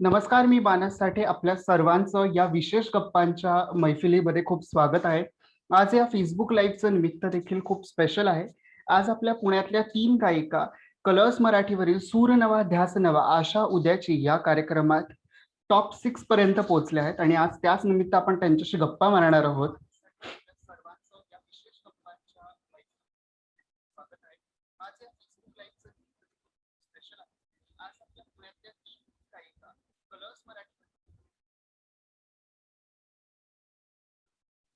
नमस्कार मी बानस साठे आपल्या सर्वांचं या विशेष गप्पांच्या मैफिलीमध्ये खूप स्वागत आहे. आज या फेसबुक लाईव्हचं निमित्त देखील खूप स्पेशल आहे. आज आपल्या पुण्यातल्या तीन गायिका कलर्स मराठीवरील सूर नवा ध्यास नवा आशा उद्याची या कार्यक्रमात टॉप सिक्स पर्यंत पोहोचल्या आहेत आणि आज त्याच निमित्त आपण त्यांच्याशी गप्पा मारणार आहोत. आज या फेसबुक लाईव्हचं आहे. आज आपल्या पुण्यातल्या तीन गायिका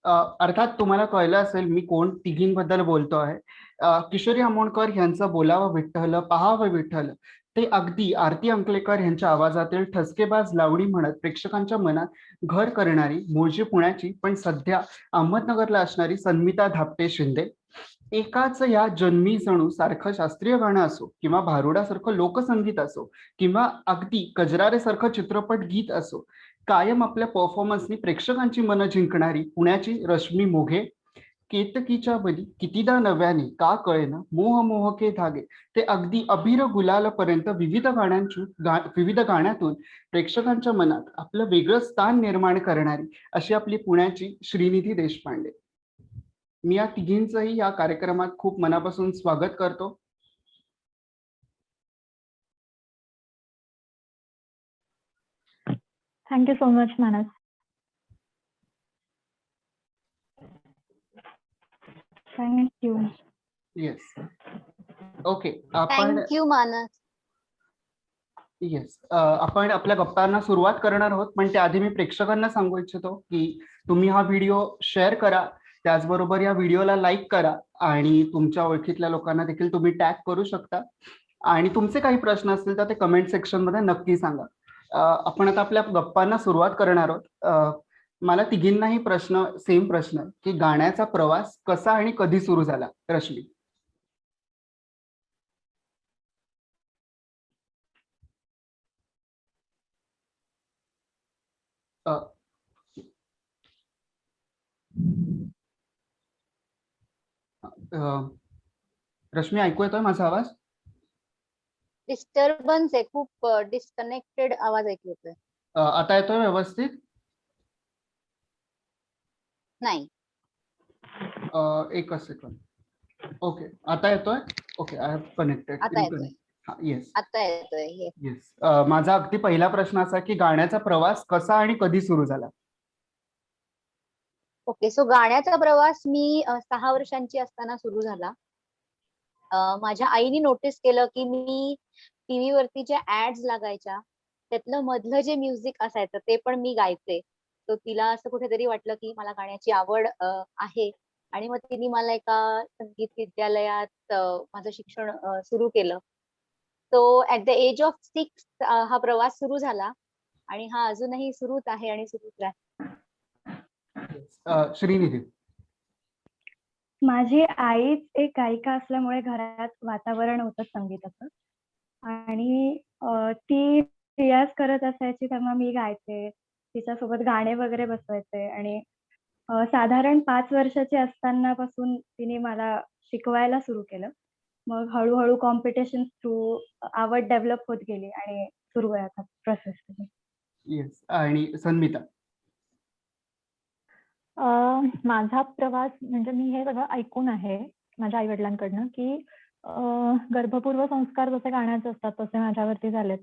अर्थात तुम्हाला कळलं असेल मी कोण तिघींबद्दल बोलतो आहे. किशोरी आमोणकर यांचं बोलावं विठ्ठल पहावं विठ्ठल. ते अगदी आरती अंकलेकर यांच्या आवाजातील ठसकेबाज लावणी म्हणत प्रेक्षकांच्या मनात घर करणारी मूळची पुण्याची पण सध्या अहमदनगरला असणारी सन्मिता धापटे शिंदे. एकाच या जन्मी जणू सारखं शास्त्रीय गाणं असो किंवा भारुडासारखं लोकसंगीत असो किंवा अगदी कजरारेसारखं चित्रपट गीत असो कायम आपल्या परफॉर्मन्सनी प्रेक्षकांची मनं जिंकणारी पुण्याची रश्मी मोघे केतकीच्या बली कितीदा नव्याने का कळेना मोह मोहके धागे ते अगदी अभिर गुलालपर्यंत विविध गाण्यांची गा विविध गाण्यातून प्रेक्षकांच्या मनात आपलं वेगळं स्थान निर्माण करणारी अशी आपली पुण्याची श्रीनिधी देशपांडे. मी या तिघींचंही या कार्यक्रमात खूप मनापासून स्वागत करतो. Thank you so much, Manas. Thank you. Yes okay आपण थँक्यू मानस येस आपण आपल्या गप्पांना सुरुवात करणार आहोत पण त्याआधी मी प्रेक्षकांना सांगू इच्छितो की तुम्ही हा व्हिडिओ शेअर करा त्याचबरोबर या व्हिडिओला लाईक करा आणि तुमच्या ओळखीतल्या लोकांना देखील तुम्ही टॅग करू शकता आणि तुमचे काही प्रश्न असतील तर ते कमेंट सेक्शनमध्ये नक्की सांगा आपण आता आपल्या गप्पांना सुरुवात करणार आहोत. मला तिघींनाही प्रश्न सेम प्रश्न की गाण्याचा प्रवास कसा आणि कधी सुरू झाला? रश्मी. रश्मी ऐकू येतोय माझा आवाज? डिस्टर्बन्स आहे खूप डिस्कनेक्टेड आवाज ऐकू येतोय. आता येतोय व्यवस्थित? नाही. एकच सेकंड ओके आता येतोय? ओके आय हॅव कनेक्टेड आता येतोय. हा येस आता येतोय येस माझा अगदी पहिला प्रश्न असा की गाण्याचा प्रवास कसा आणि कधी सुरू झाला? ओके सो गाण्याचा प्रवास मी सहा वर्षांची असताना सुरू झाला. माझ्या आईने नोटीस केलं की मी टीव्ही वरती ज्या ऍड्स लागायच्या त्यातलं मधलं जे म्युझिक असायचं ते पण मी गायचे. तर तिला असं कुठेतरी वाटलं की मला गाण्याची आवड आहे. आणि मग तिने मला एका संगीत विद्यालयात माझं शिक्षण सुरू केलं. तो at the age of six हा प्रवास सुरू झाला. आणि हा अजूनही सुरूच आहे आणि सुरूच राहील. श्रीनिधी. माझी आईच एक गायिका असल्यामुळे घरात वातावरण होतं संगीताचं. आणि ती रियाज करत असायची तेव्हा मी गायचे. तिच्यासोबत गाणे वगैरे बसवायचे. आणि साधारण पाच वर्षाची असताना पासून तिने मला शिकवायला सुरू केलं. मग हळूहळू कॉम्पिटिशन थ्रू आवड डेव्हलप होत गेली आणि सुरू आहे आता प्रोसेस येस आणि संमिता माझा प्रवास म्हणजे मी हे सगळं ऐकून आहे माझ्या आई वडिलांकडनं की अ, गर्भपूर्व संस्कार जसे गाण्याचे असतात तसे माझ्यावरती झालेत.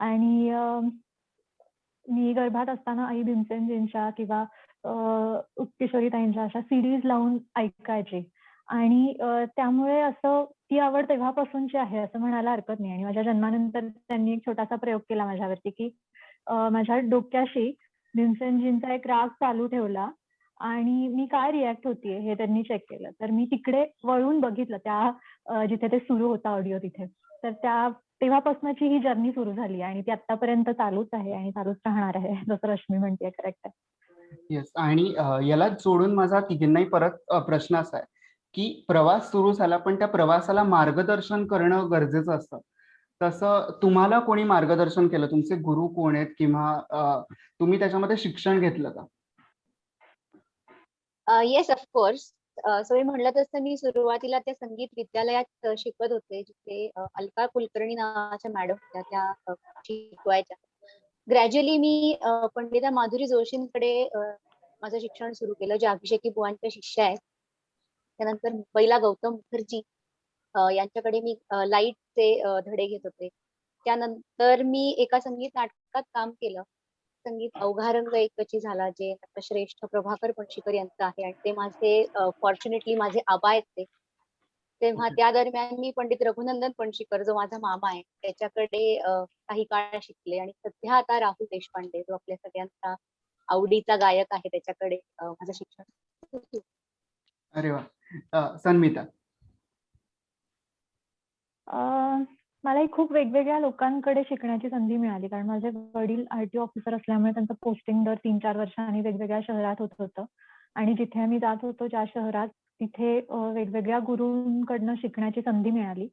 आणि अ, मी गर्भात असताना आई भीमसेनजींच्या किंवा अ, किशोरीताईंच्या अशा सीडीज लावून ऐकायचे. आणि अ, त्यामुळे असं ती आवड तेव्हापासूनची आहे असं म्हणायला हरकत नाही. आणि माझ्या जन्मानंतर त्यांनी एक छोटासा प्रयोग केला माझ्यावरती की अ, माझ्या डोक्याशी भीमसेनजींचा एक राग चालू ठेवला. आणि मी काय रिॲक्ट होतीये हे त्यांनी चेक केलं. तर मी तिकडे वळून बघितलं त्या जिथे ते सुरू होतं ऑडिओ तिथे. तर त्या तेव्हापासूनची ही जर्नी सुरू झाली आणि ती आतापर्यंत चालूच आहे आणि चालूच राहणार आहे. जसं रश्मी म्हणतेय करेक्ट आहे. येस आणि याला जोडून माझा तिघींनाही परत प्रश्न असा आहे की प्रवास सुरू झाला पण त्या प्रवासाला मार्गदर्शन करणं गरजेचं असतं तसं तुम्हाला कोणी मार्गदर्शन केलं तुमचे गुरु कोण आहेत किंवा तुम्ही त्याच्यामध्ये शिक्षण घेतलं का येस ऑफकोर्स सो मी म्हणलं तसं मी सुरुवातीला त्या संगीत विद्यालयात शिकत होते जिथे अलका कुलकर्णी नावाच्या मॅडम होत्या त्या शिकवायच्या. ग्रॅज्युअली मी पंडिता माधुरी जोशींकडे माझं शिक्षण सुरू केलं जे अभिषेकी बुवांच्या शिष्य आहेत. त्यानंतर मुंबईला गौतम मुखर्जी यांच्याकडे मी लाईटचे धडे घेत होते. त्यानंतर मी एका संगीत नाटकात काम केलं. संगीत अवघा रंग एकची झाला जे नटश्रेष्ठ प्रभाकर पणशीकर यांचं आहे आणि ते माझे फॉर्च्युनेटली माझे आबा आहेत ते तेव्हा. त्या दरम्यान मी पंडित रघुनंदन पणशीकर जो माझा मामा आहे त्याच्याकडे काही काळ शिकले आणि सध्या आता राहुल देशपांडे जो आपल्या सगळ्यांचा आवडीचा गायक आहे त्याच्याकडे माझं शिक्षण. अरे वा सन्मिता अं, मलाही खूप वेगवेगळ्या लोकांकडे शिकण्याची संधी मिळाली. कारण माझे वडील आरटीओ ऑफिसर असल्यामुळे त्यांचं पोस्टिंग दर तीन चार वर्षांनी वेगवेगळ्या शहरात होत होतं. आणि जिथे आम्ही जात होतो ज्या शहरात तिथे वेगवेगळ्या गुरूंकडनं शिकण्याची संधी मिळाली.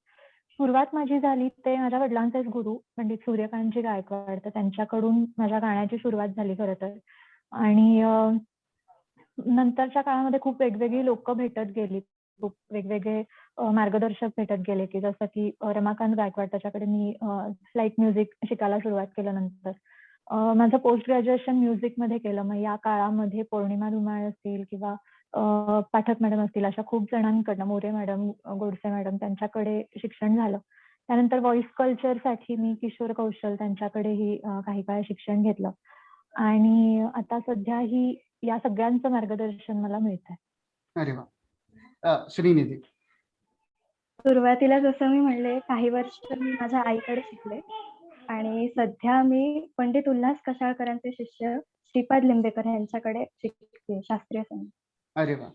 सुरुवात माझी झाली ते माझ्या वडिलांचेच गुरु पंडित सूर्यकांतजी गायकवाड. तर त्यांच्याकडून माझ्या गाण्याची सुरुवात झाली खरं तर. आणि नंतरच्या काळामध्ये खूप वेगवेगळी लोक भेटत गेली. वेगवेगळे मार्गदर्शक भेटत गेले की जसं की रमाकांत गायकवाड त्याच्याकडे मी लाइट म्युझिक शिकायला सुरुवात केलं नंतर माझं पोस्ट ग्रॅज्युएशन म्युझिकमध्ये केलं. मग या काळामध्ये पौर्णिमा धुमाळ असतील किंवा पाठक मॅडम असतील अशा खूप जणांकडनं मोरे मॅडम गोडसे मॅडम त्यांच्याकडे शिक्षण झालं. त्यानंतर व्हॉइस कल्चरसाठी मी किशोर कौशल त्यांच्याकडेही काही काळ शिक्षण घेतलं. आणि आता सध्या ही या सगळ्यांचं मार्गदर्शन मला मिळत आहे अरे वा. श्रीनिधी. सुरुवातीला जसं मी म्हणले काही वर्ष मी माझ्या आईकडे शिकले. आणि सध्या मी पंडित उल्हास कशाळकरांचे शिष्य श्रीपाद लिंबेकर यांच्याकडे शिकते शास्त्रीय संगीत. अरे वा.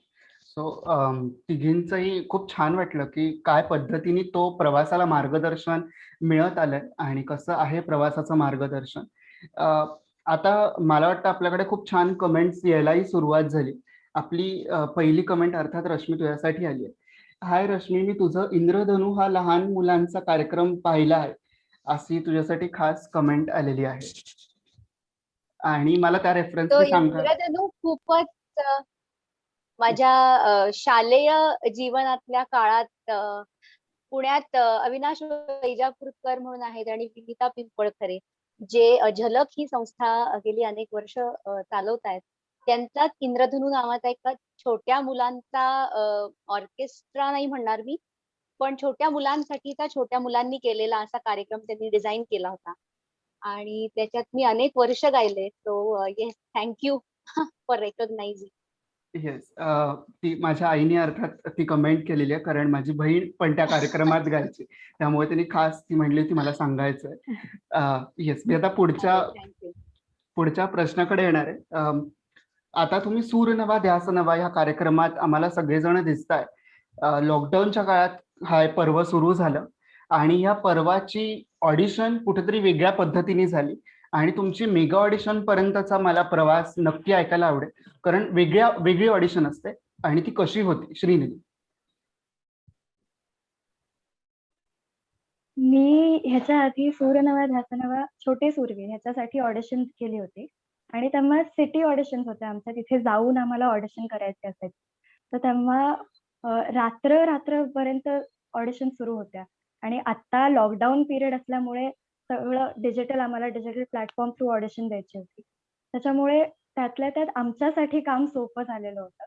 सो तिघींचंही खूप छान वाटलं की काय पद्धतीने तो प्रवासाला मार्गदर्शन मिळत आलंय आणि कसं आहे प्रवासाचं मार्गदर्शन. आता मला वाटतं आपल्याकडे खूप छान कमेंट्स यायलाही सुरुवात झाली. आपली पहिली कमेंट अर्थात रश्मी तुझ्यासाठी आली आहे. हाय रश्मी मी तुझं इंद्रधनु हा लहान मुलांचा कार्यक्रम पाहिला आहे. अशी तुझ्यासाठी खास कमेंट आलेली आहे. आणि मला त्या इंद्रधनु खूपच माझ्या शालेय जीवनातल्या काळात पुण्यात अविनाश वैजापूरकर म्हणून आहेत आणि विनिता पिंपळखरे जे झलक ही संस्था गेली अनेक वर्ष चालवत आहेत त्यांचाच इंद्रधनु नावाचा एका छोट्या मुलांचा ऑर्केस्ट्रा नाही म्हणणार मी पण छोट्या मुलांसाठीचा छोट्या मुलांनी केलेला असा कार्यक्रम त्यांनी डिझाईन केला होता. आणि त्याच्यात मी अनेक वर्ष गायले so yes thank you for recognizing yes ती माझ्या आईने अर्थात ती कमेंट केलेली आहे कारण माझी बहीण पण त्या कार्यक्रमात गायची. त्यामुळे त्यांनी खास ती म्हणली होती मला सांगायचंय. येस मी आता पुढच्या पुढच्या प्रश्नाकडे येणार आहे. आता तुम्ही सूर नवा ध्यास नवा ह्या कार्यक्रमात आम्हाला सगळेजण दिसताय. लॉकडाऊनच्या काळात हा पर्व सुरू झालं आणि या पर्वाची ऑडिशन कुठेतरी वेगळ्या पद्धतीने झाली आणि तुमची मेगा ऑडिशन पर्यंतचा मला प्रवास नक्की ऐकायला आवडेल. कारण वेगळ्या वेगळी ऑडिशन असते आणि ती कशी होती? श्रीनिधी. मी ह्याच्या आधी सूर्यनवा ध्यासनवा छोटे सूर्य ह्याच्यासाठी ऑडिशन केली होती. आणि तेव्हा सिटी ऑडिशन होते आमच्या. तिथे जाऊन आम्हाला ऑडिशन करायचे असायचे. तर तेव्हा रात्र रात्रपर्यंत ऑडिशन सुरू होत्या. आणि आता लॉकडाऊन पिरियड असल्यामुळे सगळं डिजिटल आम्हाला डिजिटल प्लॅटफॉर्म थ्रू ऑडिशन द्यायची होती. त्याच्यामुळे त्यातल्या त्यात आमच्यासाठी काम सोपं झालेलं होतं.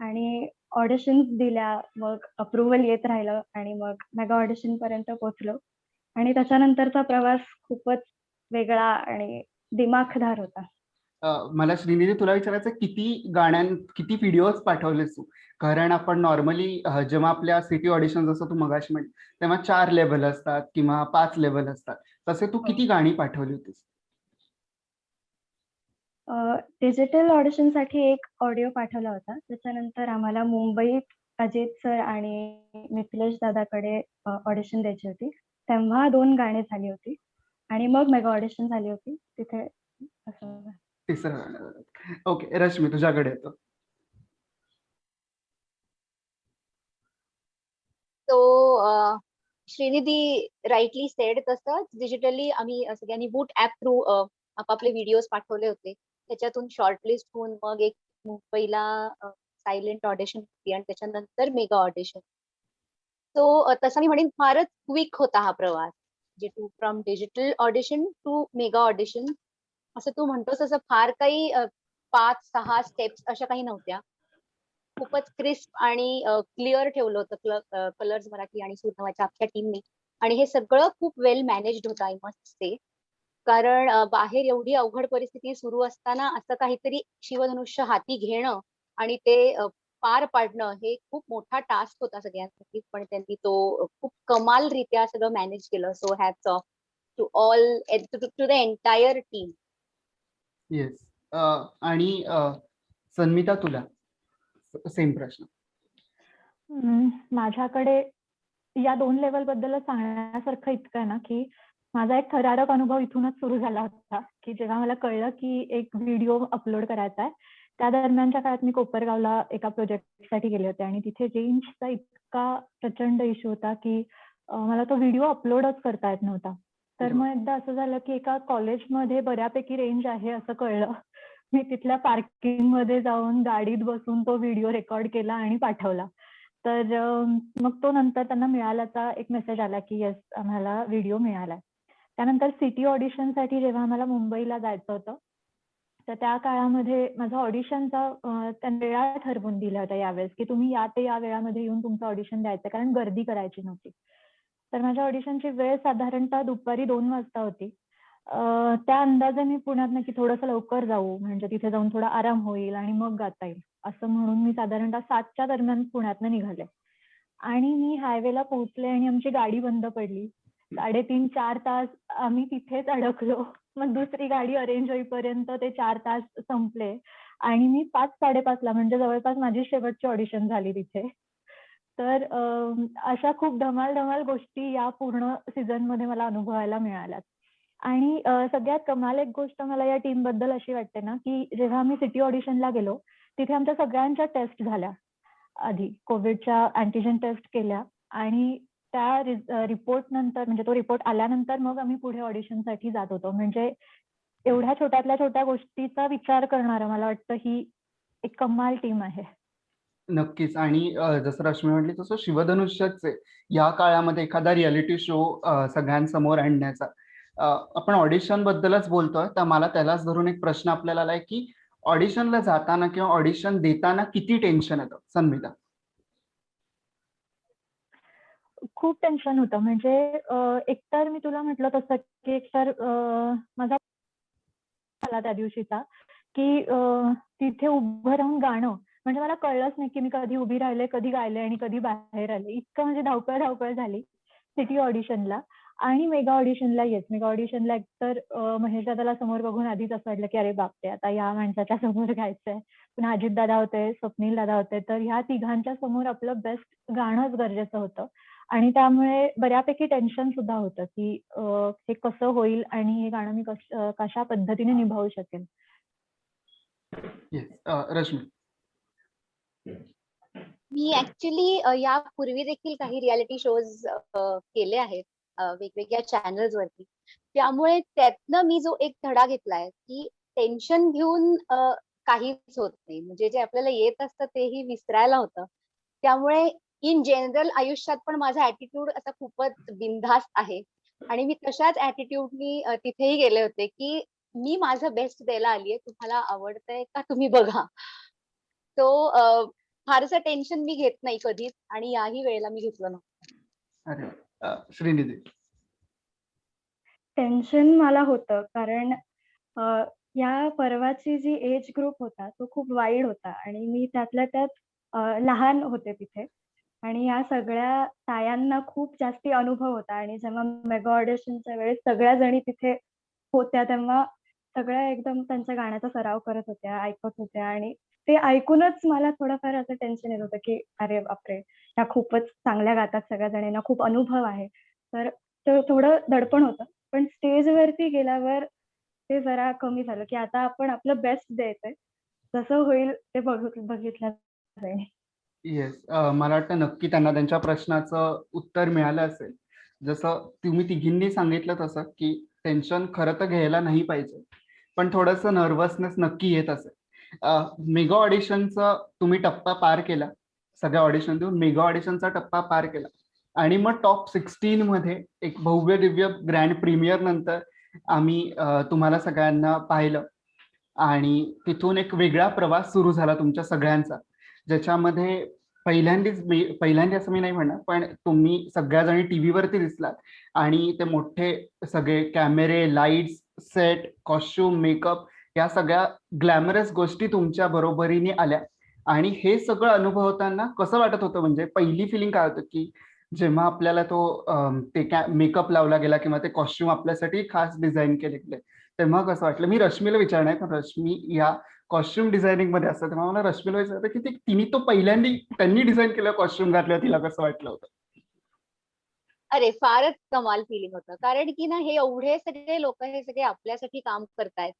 आणि ऑडिशन्स दिल्या मग अप्रुव्हल येत राहिलं आणि मग मेगा ऑडिशन पर्यंत पोहोचलो. आणि त्याच्यानंतरचा प्रवास खूपच वेगळा आणि दिमाखदार होता. मला श्रीनिधी तुला विचारायचं किती गाण्यां किती व्हिडिओज पाठवलेस तू? कारण आपण नॉर्मली जेव्हा आपल्या सिटी ऑडिशन जसं तू मगाशी म्हण तेव्हा चार लेवल असतात किंवा पाच लेवल असतात. तसे तू किती गाणी पाठवली होतीस? डिजिटल ऑडिशनसाठी एक ऑडिओ पाठवला होता. त्याच्यानंतर आम्हाला मुंबईत अजित सर आणि मिथिलेश दादाकडे ऑडिशन द्यायची होती. तेव्हा दोन गाणी झाली होती. आणि मग मेगा ऑडिशन झाली होती. तिथे असं तिसरं ओके रश्मी तुझ्याकडे येतो. तो श्रीनिधी राईटली सेड तसंच डिजिटली आम्ही सगळ्यांनी बूट ऍप थ्रू आपापले व्हिडिओज पाठवले होते. त्याच्यातून शॉर्टलिस्ट होऊन मग एक मुंबईला सायलेंट ऑडिशन होती आणि त्याच्यानंतर मेगा ऑडिशन तो तसा मी म्हणेन फारच क्विक होता हा प्रवास. जे to from digital audition to mega audition असं तू म्हणतोस असं फार काही पाच सहा स्टेप्स अशा काही नव्हत्या. खूपच क्रिस्प आणि क्लिअर ठेवलं होतं कलर्स मराठी आणि सुरनवाच्या अख्ख्या टीमने आणि हे सगळं खूप वेल मॅनेज्ड होतं आय मस्ट से कारण बाहेर एवढी अवघड परिस्थिती सुरू असताना असं काहीतरी शिवधनुष्य हाती घेणं आणि ते पार पाडणं हे खूप मोठा टास्क होता सगळ्यांसाठी. पण त्यांनी तो खूप कमालरित्या सगळं मॅनेज केलं. So hats off to all to the entire team yes आणि सन्मिता तुला. सेम प्रश्न. माझ्याकडे या दोन लेवलबद्दल सांगण्यासारखं इतकं आहे ना की माझा एक थरारक अनुभव इथूनच सुरू झाला होता की जेव्हा मला कळलं की एक व्हिडिओ अपलोड करायचा आहे त्या दरम्यानच्या काळात मी कोपरगावला एका प्रोजेक्टसाठी गेले होते आणि तिथे रेंजचा इतका प्रचंड इश्यू होता की मला तो व्हिडिओ अपलोडच करता येत नव्हता. तर मग एकदा असं झालं की एका कॉलेजमध्ये बऱ्यापैकी रेंज आहे असं कळलं. मी तिथल्या पार्किंगमध्ये जाऊन गाडीत बसून तो व्हिडिओ रेकॉर्ड केला आणि पाठवला. तर मग तो नंतर त्यांना मिळाल्याचा एक मेसेज आला की येस आम्हाला व्हिडिओ मिळाला त्यानंतर सिटी ऑडिशनसाठी जेव्हा आम्हाला मुंबईला जायचं होतं तर त्या काळामध्ये माझा ऑडिशनचा त्यांनी वेळा ठरवून दिला होता यावेळेस की तुम्ही या ते या वेळामध्ये येऊन तुमचं ऑडिशन द्यायचं कारण गर्दी करायची नव्हती. तर माझ्या ऑडिशनची वेळ साधारणतः दुपारी दोन वाजता होती. त्या अंदाजे मी पुण्यात की थोडंसं लवकर जाऊ म्हणजे तिथे जाऊन थोडा आराम होईल आणि मग गाता येईल असं म्हणून मी साधारणतः सातच्या दरम्यान पुण्यातनं निघाले. आणि मी हायवेला पोहोचले आणि आमची गाडी बंद पडली. साडेतीन चार तास आम्ही तिथेच अडकलो. मग दुसरी गाडी अरेंज होईपर्यंत ते चार तास संपले. आणि मी पाच साडेपाचला म्हणजे जवळपास माझी शेवटची ऑडिशन झाली तिथे. तर अशा खूप धमाल धमाल गोष्टी या पूर्ण सीझनमध्ये मला अनुभवायला मिळाल्यात. आणि सगळ्यात कमाल एक गोष्ट मला या टीमबद्दल अशी वाटते ना की जेव्हा आम्ही सिटी ऑडिशनला गेलो तिथे आमच्या सगळ्यांच्या टेस्ट झाल्या. आधी कोविडच्या अँटीजन टेस्ट केल्या आणि त्या रिपोर्ट नंतर म्हणजे तो रिपोर्ट आल्यानंतर मग आम्ही पुढे ऑडिशनसाठी जात होतो. म्हणजे एवढ्या छोट्यातल्या छोट्या गोष्टीचा विचार करणारा मला वाटतं ही एक कमाल टीम आहे. नक्कीच. आणि जसं रश्मी म्हटली तसं शिवधनुष्यचे या काळामध्ये एखादा रियालिटी शो सगळ्यांसमोर आणण्याचा. आपण ऑडिशन बद्दलच बोलतोय तर मला त्यालाच धरून एक प्रश्न आपल्याला आलाय की ऑडिशनला जाताना किंवा ऑडिशन देताना किती टेन्शन येतं? संमिता खूप टेन्शन होतं. म्हणजे एकतर मी तुला म्हटलं तसं की एकतर माझा त्या दिवशीचा की तिथे उभं राहून गाणं म्हणजे मला कळलंच नाही की मी कधी उभी राहिले कधी गायले आणि कधी बाहेर आले. इतकं म्हणजे धावपळ धावपळ झाली सिटी ऑडिशनला. आणि मेगा ऑडिशनला येस मेगा ऑडिशनला एकतर तर महेश दादाला समोर बघून आधीच असं वाटलं की अरे बापरे आता या माणसाच्या समोर गायचंय. पुन्हा अजित दादा होते स्वप्नील दादा होते तर ह्या तिघांच्या समोर आपलं बेस्ट गाणंच गरजेचं होतं. आणि त्यामुळे बऱ्यापैकी टेन्शन सुद्धा होतं की हे कसं होईल आणि हे गाणं मी कशा पद्धतीने निभावू शकेल रश्मी. मी ऍक्च्युली यापूर्वी देखील काही रियालिटी शोज केले आहेत वेगवेगळ्या चॅनल्स वरती. त्यामुळे त्यातनं मी जो एक धडा घेतलाय की टेन्शन घेऊन काहीच होत नाही. म्हणजे जे आपल्याला येत असतं तेही विसरायला होतं. त्यामुळे इन जनरल आयुष्यात पण माझा ऍटिट्यूड असा खूपच बिनधास्त आहे. आणि मी तशाच ऍटिट्यूडनी तिथेही गेले होते की मी माझं बेस्ट द्यायला आलीये तुम्हाला आवडतंय का तुम्ही बघा. तो फारसं टेन्शन मी घेत नाही कधीच आणि याही वेळेला मी घेतलं नव्हतं. अरे अ, श्रीनिधी. टेन्शन मला होतं कारण या परवाची जी एज ग्रुप होता तो खूप वाईड होता आणि मी त्यातल्या त्यात लहान होते तिथे. आणि या सगळ्या तायांना खूप जास्ती अनुभव होता आणि जेव्हा मेगा ऑडिशनच्या वेळेस सगळ्या जणी तिथे होत्या तेव्हा सगळ्या एकदम त्यांच्या गाण्याचा सराव करत होत्या ऐकत होत्या आणि ते ऐकूनच मला थोडंफार असं टेन्शन येत होतं की अरे बापरे ह्या खूपच चांगल्या गातात सगळ्या जणींना खूप अनुभव आहे. तर ते थोडं दडपण होतं. पण स्टेजवरती गेल्यावर ते जरा कमी झालं की आता आपण आपलं बेस्ट द्यायचंय जसं होईल ते बघितलं जाईल. येस मला वाटतं नक्की त्यांना त्यांच्या प्रश्नाचं उत्तर मिळालं असेल. जसं तुम्ही तिघींनी सांगितलं तसं की टेन्शन खरं तर घ्यायला नाही पाहिजे. पण थोडंसं नर्वसनेस नक्की येत असेल. मेगा ऑडिशनचा तुम्ही टप्पा पार केला. सगळ्या ऑडिशन देऊन मेगा ऑडिशनचा टप्पा पार केला. आणि मग टॉप सिक्स्टीन मध्ये एक भव्य दिव्य ग्रँड प्रीमियर नंतर आम्ही तुम्हाला सगळ्यांना पाहिलं. आणि तिथून एक वेगळा प्रवास सुरू झाला तुमच्या सगळ्यांचा. ज्याच्यामध्ये पहिल्यांदीच मी पहिल्यांदा असं मी नाही म्हणणार पण तुम्ही सगळ्याजणी टीव्हीवरती दिसलात. आणि ते मोठे सगळे कॅमेरे लाईट्स सेट कॉस्ट्युम मेकअप या सगळ्या ग्लॅमरस गोष्टी तुमच्या बरोबरीने आल्या. आणि हे सगळं अनुभवताना कसं वाटत होतं? म्हणजे पहिली फिलिंग काय होतं की जेव्हा आपल्याला तो ते ते मेकअप लावला गेला किंवा ते कॉस्ट्युम आपल्यासाठी खास डिझाईन केले गेले तेव्हा कसं वाटलं? मी रश्मीला विचारणार आहे, रश्मी या कॉस्ट्युम डिझायनिंगमध्ये असतं तेव्हा मला रश्मीला विचारतं की ते तिने तो पहिल्यांदा त्यांनी डिझाईन केलं कॉस्ट्युम घातलं तिला कसं वाटलं होतं? अरे फारच कमाल फिलिंग होतं. कारण की ना हे एवढे सगळे लोक हे सगळे आपल्यासाठी काम करतायत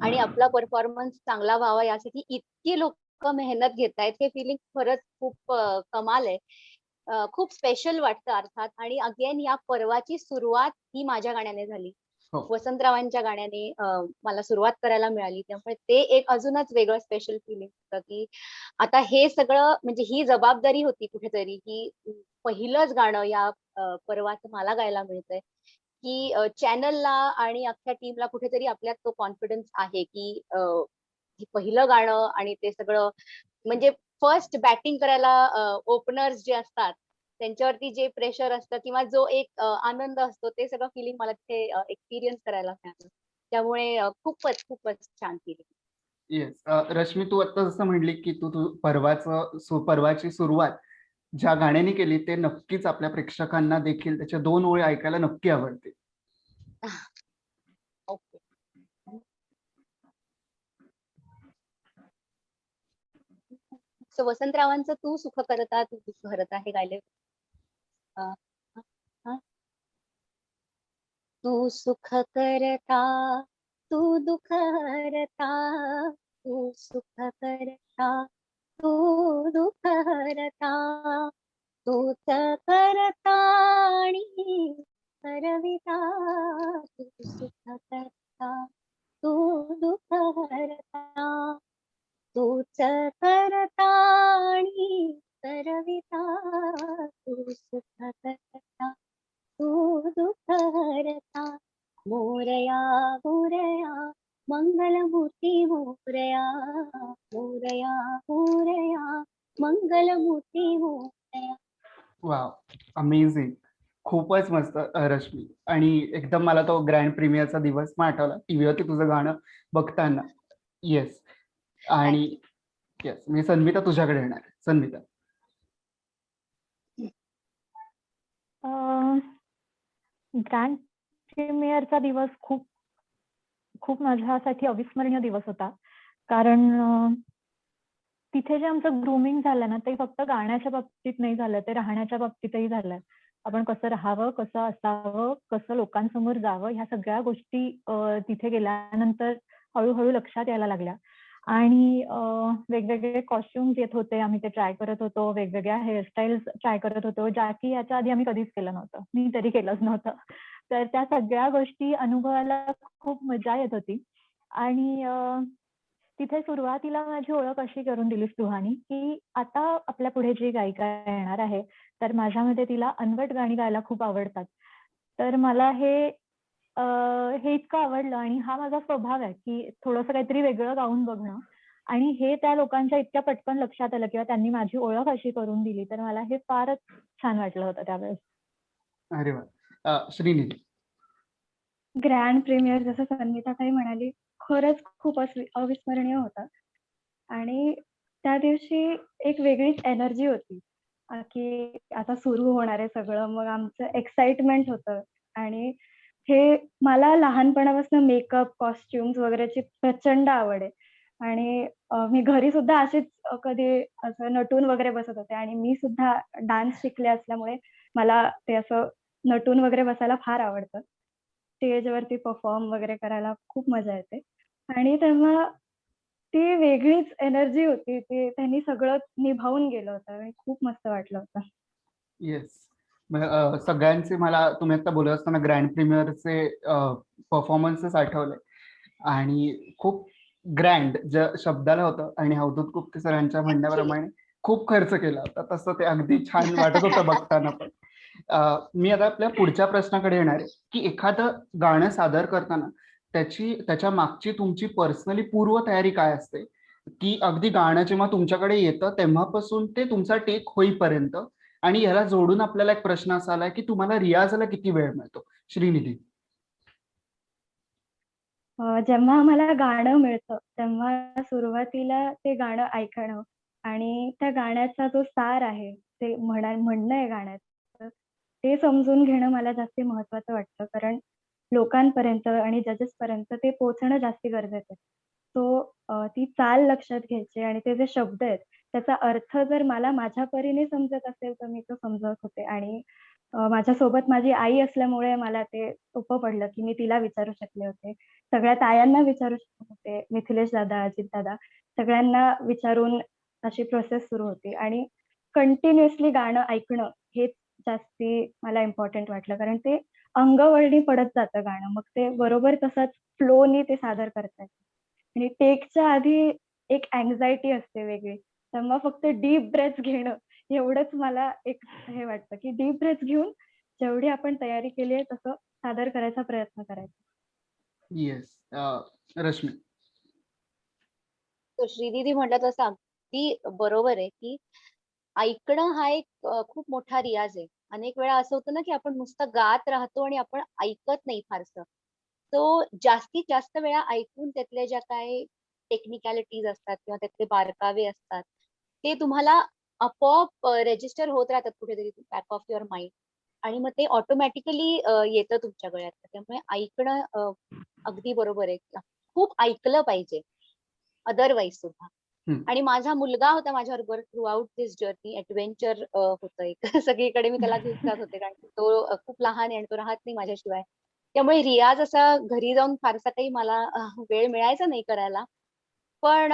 आणि आपला परफॉर्मन्स चांगला व्हावा यासाठी इतकी लोक मेहनत घेतायत हे फिलिंग खरंच खूप कमाल आहे. खूप स्पेशल वाटतं अर्थात. आणि अगेन या पर्वाची सुरुवात ही माझ्या गाण्याने झाली. हो. वसंतरावांच्या गाण्याने मला सुरुवात करायला मिळाली. त्यामुळे ते एक अजूनच वेगळं स्पेशल फिलिंग होतं की आता हे सगळं म्हणजे ही जबाबदारी होती कुठेतरी की पहिलंच गाणं या अं, पर्वात मला गायला मिळतंय. की चॅनलला आणि अख्ख्या टीमला कुठेतरी आपल्यात तो कॉन्फिडन्स आहे की पहिलं गाणं आणि ते सगळं म्हणजे फर्स्ट बॅटिंग करायला ओपनर्स जे असतात त्यांच्यावरती जे प्रेशर असतं किंवा जो एक आनंद असतो ते सगळं फिलिंग मला तिथे एक्सपिरियन्स करायला मिळालं. त्यामुळे खूपच खूपच छान फिलिंग येस रश्मी तू आता जसं म्हणली की तू तू परवाची सुरुवात ज्या गाण्याने केली ते नक्कीच आपल्या प्रेक्षकांना देखील त्याच्या दोन ओळी ऐकायला नक्की आवडते सो वसंतरावांचं तू सुख करता तू दुःख करत हे गायले. तू सुख करता तू दुःख हरता तू सुख करता तू दुःख हरता तूच करता आणि करविता तू सुख करता तू दुःख हरता तूच करता आणि करविता तू सुख करता तू दुःख हरता मोरया मोरया मंगलमूर्ती मोरया मोरया मोरया मंगलमूर्ती मोरया वाव अमेझिंग खूपच मस्त रश्मी. आणि एकदम मला तो ग्रँड प्रीमियरचा दिवस पण आठवला. टीव्हीवरती तुझं गाणं बघताना. येस आणि येस मी सन्मिता तुझ्याकडे येणार. आहे. सन्मिता ग्रँड प्रीमियरचा दिवस खूप खूप माझ्यासाठी अविस्मरणीय दिवस होता. कारण तिथे जे आमचं ग्रुमिंग झालं ना ते फक्त गाण्याच्या बाबतीत नाही झालं ते राहण्याच्या बाबतीतही झालं. आपण कसं राहावं कसं असावं कसं लोकांसमोर जावं ह्या सगळ्या गोष्टी तिथे गेल्यानंतर हळूहळू लक्षात यायला लागल्या. आणि वेगवेगळे कॉस्ट्युम्स येत होते आम्ही ते ट्राय करत होतो वेगवेगळ्या हेअरस्टाईल्स ट्राय करत होतो ज्या की याच्या आधी आम्ही कधीच केलं नव्हतं. मी तरी केलंच नव्हतं. तर त्या सगळ्या गोष्टी अनुभवायला खूप मजा येत होती. आणि तिथे सुरुवातीला माझी ओळख अशी करून दिली सुहानी की आता आपल्या पुढे जी गायिका येणार आहे तर माझ्यामध्ये तिला अनवट गाणी गायला खूप आवडतात. तर मला हे अं, हे इतकं आवडलं आणि हा माझा स्वभाव आहे की थोडंसं काहीतरी वेगळं गाऊन बघणं आणि हे त्या लोकांच्या इतक्या पटकन लक्षात आलं किंवा त्यांनी माझी ओळख अशी करून दिली तर मला हे फारच छान वाटलं होतं त्यावेळेस. अरे वा. श्रीनिधी ग्रँड प्रीमियर जसं संगीता काही म्हणाली खरंच खूप अविस्मरणीय होता. आणि त्या दिवशी एक वेगळीच एनर्जी होती. की आता सुरू होणार आहे सगळं मग आमचं एक्साइटमेंट होतं. आणि हे मला लहानपणापासून मेकअप कॉस्ट्युम्स वगैरेची प्रचंड आवड आहे. आणि मी घरी सुद्धा अशीच कधी असं नटून वगैरे बसत होते. आणि मी सुद्धा डान्स शिकले असल्यामुळे मला ते असं नटून वगैरे बसायला फार आवडतं. स्टेजवरती परफॉर्म वगैरे करायला खूप मजा येते. आणि तेव्हा ती वेगळीच एनर्जी होती ती त्यांनी सगळं निभावून गेलं होतं आणि खूप मस्त वाटलं होतं. येस सगळ्यांचे मला तुम्ही आता बोलत असताना ग्रँड प्रीमियरचे परफॉर्मन्सेस आठवले. आणि खूप ग्रँड ज शब्दाला होतं आणि अवधूत गुप्ते सरांच्या म्हणण्याप्रमाणे खूप खर्च केला होता. तसं ते अगदी छान वाटत होतं बघताना पण. मी आता आपल्या पुढच्या प्रश्नाकडे येणार आहे की एखादं गाणं सादर करताना त्याची त्याच्या मागची तुमची पर्सनली पूर्व तयारी काय असते? की अगदी गाणं जेव्हा तुमच्याकडे येतं तेव्हापासून ते तुमचा टेक होईपर्यंत आणि याला जोडून आपल्याला एक प्रश्न असा आलाय की तुम्हाला रियाजला किती वेळ मिळतो? श्रीनिधी. जेव्हा आम्हाला गाणं मिळतं तेव्हा सुरुवातीला ते गाणं ऐकणं आणि त्या गाण्याचा जो सार आहे ते म्हणणं आहे गाण्यात ते समजून घेणं मला जास्ती महत्वाचं वाटतं. कारण लोकांपर्यंत आणि जजेस पर्यंत ते पोहोचणं जास्त गरजेचं आहे. सो ती चाल लक्षात घ्यायची आणि ते जे शब्द आहेत त्याचा अर्थ जर मला माझ्या परीने समजत असेल तर मी तो समजत होते. आणि माझ्यासोबत माझी आई असल्यामुळे मला ते सोपं पडलं की मी तिला विचारू शकले होते. सगळ्या तायांना विचारू शकत होते मिथिलेश दादा अजित दादा सगळ्यांना विचारून अशी प्रोसेस सुरू होती. आणि कंटिन्युअसली गाणं ऐकणं हेच जास्ती मला इम्पॉर्टंट वाटलं. कारण ते अंगवळणी पडत जातं गाणं. मग ते बरोबर तसंच फ्लोनी ते सादर करता येतं. आणि टेकच्या आधी एक अँझायटी असते वेगळी. तेव्हा फक्त डीप ब्रेथ घेणं एवढंच मला एक हे वाटतं की डीप ब्रेथ घेऊन जेवढी आपण तयारी केली आहे तसं सादर करायचा प्रयत्न करायचा. येस रश्मी. तर श्रीदिदी म्हटलं तसं अगदी बरोबर आहे की ऐकणं हा एक खूप मोठा रियाज आहे. अनेक वेळा असं होतं ना की आपण नुसतं गात राहतो आणि आपण ऐकत नाही फारसं. तो जास्तीत जास्त वेळा ऐकून त्यातल्या ज्या काय टेक्निकॅलिटीज असतात किंवा त्यातले बारकावे असतात ते तुम्हाला आपोआप रेजिस्टर होत राहतात कुठेतरी बॅक ऑफ युअर माइंड आणि मग ते ऑटोमॅटिकली येतं तुमच्या गळ्यात. त्यामुळे ऐकणं अगदी बरोबर आहे. खूप ऐकलं पाहिजे. अदरवाईज सुद्धा. आणि माझा मुलगा होता माझ्याबरोबर throughout this journey adventure होतं एक. सगळीकडे मी त्याला घेऊन जात होते कारण तो खूप लहान आहे आणि तो राहत नाही माझ्याशिवाय. त्यामुळे रियाज असा घरी जाऊन फारसा काही मला वेळ मिळायचा नाही करायला. पण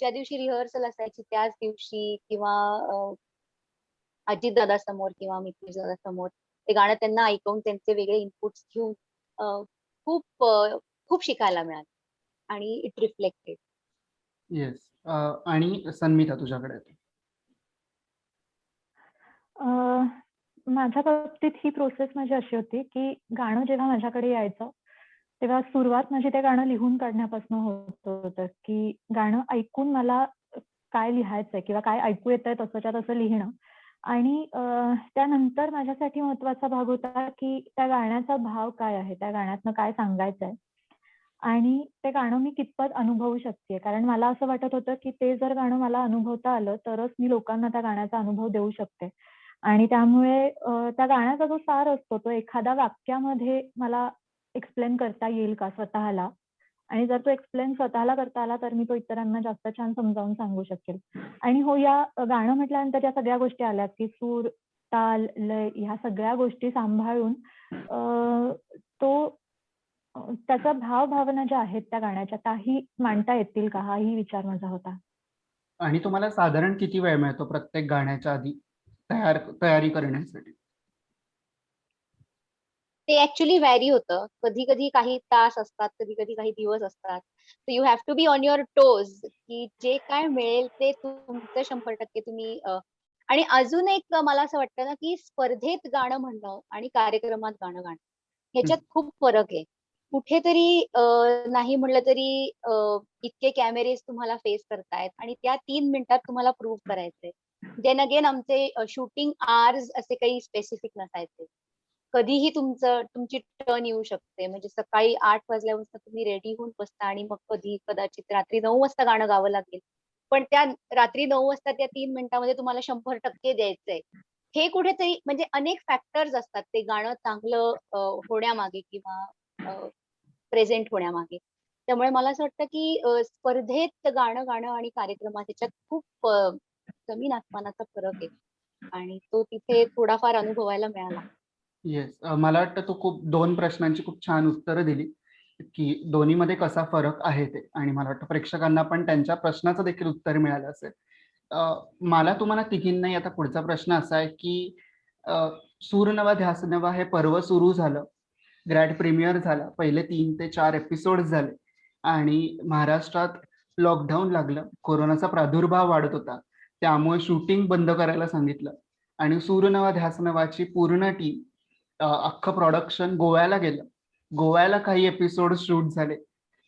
ज्या दिवशी रिहर्सल असायची त्याच दिवशी किंवा अजित दादा समोर किंवा मिथिलेश दादा समोर ते गाणं त्यांना ऐकून त्यांचे वेगळे इनपुट्स घेऊन खूप खूप शिकायला मिळाले. आणि इट रिफ्लेक्टेड येस आणि सन्मिता तुझ्याकडे माझ्या बाबतीत ही प्रोसेस माझी अशी होती, की गाणं जेव्हा माझ्याकडे यायचं, तेव्हा सुरुवात माझी ते गाणं लिहून काढण्यापासून होत होतं, की गाणं ऐकून मला काय लिहायचंय किंवा काय ऐकू येतंय तसंच्या तसं लिहिणं. आणि त्यानंतर माझ्यासाठी महत्त्वाचा भाग होता, की त्या गाण्याचा भाव काय आहे? त्या गाण्यातनं काय सांगायचंय? आणि ते गाणं मी कितपत अनुभवू शकतेय. कारण मला असं वाटत होतं, की ते जर गाणं मला अनुभवता आलं, तरच मी लोकांना त्या गाण्याचा अनुभव देऊ शकते. आणि त्यामुळे त्या गाण्याचा जो सार असतो, तो एखाद्या वाक्यामध्ये मला एक्सप्लेन करता येईल का स्वतःला? आणि जर तो एक्सप्लेन स्वतःला करता आला, तर मी तो इतरांना जास्त छान समजावून सांगू शकेल. आणि हो, या गाणं म्हटल्यानंतर या सगळ्या गोष्टी आल्यात, की सूर, ताल, लय ह्या सगळ्या गोष्टी सांभाळून तो त्याचा भाव-भावना ज्या आहेत त्या गाण्याच्या, त्याही मांडता येतील का? हाही विचार माझा होता. आणि तुम्हाला साधारण किती वेळ मिळतो प्रत्येक गाण्याच्या आधी तयार तयारी करण्यासाठी? ते ऍक्च्युली व्हॅरी होतं. कधी-कधी काही तास असतात, कधी-कधी काही दिवस असतात. So you have to be on your toes की जे काय मिळेल ते तुमचं 100% तुम्ही अ, आणि अजून एक मला असं वाटतं ना, की स्पर्धेत गाणं म्हणणं आणि कार्यक्रमात गाणं गाणं ह्याच्यात खूप फरक आहे. कुठेतरी नाही म्हटलं तरी इतके कॅमेरेज तुम्हाला फेस करतायत आणि त्या तीन मिनिटात तुम्हाला प्रूव्ह करायचंय. देन अगेन आमचे शूटिंग आर्स असे काही स्पेसिफिक नसायचे. कधीही तुमचं तुमची टर्न येऊ शकते. म्हणजे सकाळी आठ वाजल्यापासून तुम्ही रेडी होऊन बसता आणि मग कधी कदाचित रात्री नऊ वाजता गाणं गावं लागेल. पण त्या रात्री नऊ वाजता त्या तीन मिनिटामध्ये तुम्हाला 100% द्यायचंय. हे कुठेतरी म्हणजे अनेक फॅक्टर्स असतात ते गाणं चांगलं होण्यामागे किंवा प्रेझेंट होण्यामागे. त्यामुळे मला असं वाटतं, की स्पर्धेत गाणं गाणं आणि कार्यक्रमात ह्याच्यात खूप कमी जमीन फरक आहे. आणि तो तिथे थोडाफार अनुभवायला मिळाला. येस. मला वाटतं तू खूप दोन प्रश्नांची खूप छान उत्तरं दिली, की दोन्हीमध्ये कसा फरक आहे ते आणि मला वाटतं प्रेक्षकांना पण त्यांच्या प्रश्नाचं देखील उत्तर मिळालं असेल. मला तुम्हाला तिघींनाही आता पुढचा प्रश्न असा आहे, की अ, सूर नवा ध्यास नवा हे पर्व सुरू झालं. ग्रॅड प्रीमियर झाला. पहिले तीन ते चार एपिसोड झाले. आणि महाराष्ट्रात लॉकडाऊन लागलं. कोरोनाचा प्रादुर्भाव वाढत होता. त्यामुळे शूटिंग बंद करायला सांगितलं. आणि सूर्यनवा ध्यास नावाची पूर्ण टीम अख्खं प्रोडक्शन गोव्याला गेलं. गोव्याला काही एपिसोड शूट झाले.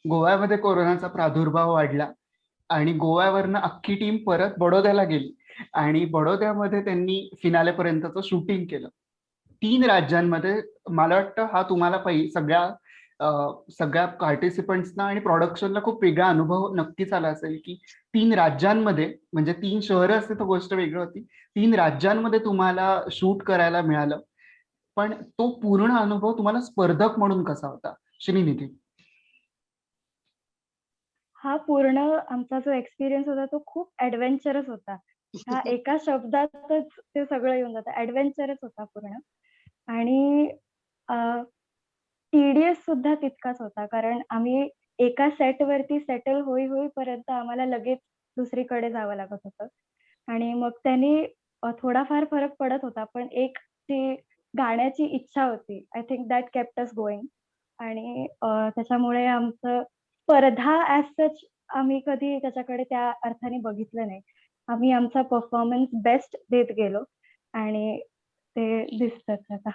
गोव्यामध्ये कोरोनाचा प्रादुर्भाव वाढला. आणि गोव्यावरनं अख्खी टीम परत बडोद्याला गेली. आणि बडोद्यामध्ये त्यांनी फिनालेपर्यंतचं शूटिंग केलं. तीन राज्यांमध्ये मला वाटतं हा तुम्हाला पहि सगळ्या सगळ्या पार्टिसिपंट्सना आणि प्रोडक्शनला खूप वेगळा अनुभव नक्कीच आला असेल की तीन राज्यांमध्ये म्हणजे तीन शहरं असते तर गोष्ट वेगळी होती तीन राज्यांमध्ये तुम्हाला शूट करायला मिळालं. पण तो पूर्ण अनुभव तुम्हाला स्पर्धक म्हणून कसा होता? श्रीनिधी हा पूर्ण आमचा जो एक्सपिरियन्स होता तो खूप ऍडव्हेंचरस होता. ह्या एका शब्दातच ते सगळं येऊन जातं. ऍडव्हेंचरच होता पूर्ण. आणि टीडीएस सुद्धा तितकाच होता. कारण आम्ही एका सेट वरती सेटल होई होईपर्यंत आम्हाला लगेच दुसरीकडे जावं लागत होतं. आणि मग त्यांनी अ, थोडाफार फरक पडत होता. पण एक ती गाण्याची इच्छा होती I think that kept us going आणि अ, त्याच्यामुळे आमचं स्पर्धा ऍज सच आम्ही कधी त्याच्याकडे त्या अर्थाने बघितलं नाही. आम्ही आमचा परफॉर्मन्स बेस्ट देत गेलो. आणि ते दिसतच आता.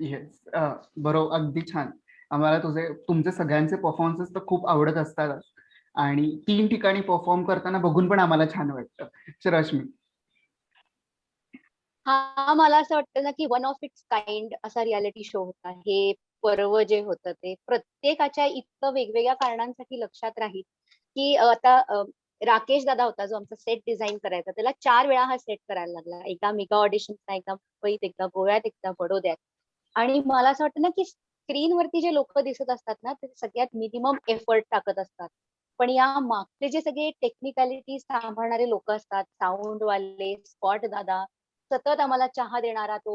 येस बरोबर अगदी छान. आम्हाला तुझे तुमचे सगळ्यांचे परफॉर्मन्सेस तर खूप आवडत असतातच. आणि तीन ठिकाणी परफॉर्म करताना बघून पण आम्हाला छान वाटतं. रश्मी. हा मला असं वाटतं ना की वन ऑफ इट्स काइंड असा रियालिटी शो होता. हे पर्व जे होतं ते प्रत्येकाच्या इतकं वेगवेगळ्या कारणांसाठी लक्षात राहील की आता राकेश दादा होता जो आमचा सेट डिझाईन करायचा त्याला चार वेळा हा सेट करायला लागला. एकदा मेगा ऑडिशनचा एकदा मुंबईत एकदा गोव्यात एकदा बडोद्यात आणि मला असं वाटतं ना की स्क्रीनवरती जे लोक दिसत असतात ना ते सगळ्यात मिनिमम एफर्ट टाकत असतात. पण या मागचे जे सगळे टेक्निकॅलिटी सांभाळणारे लोक असतात साऊंड वाले स्पॉट दादा सतत आम्हाला चहा देणारा तो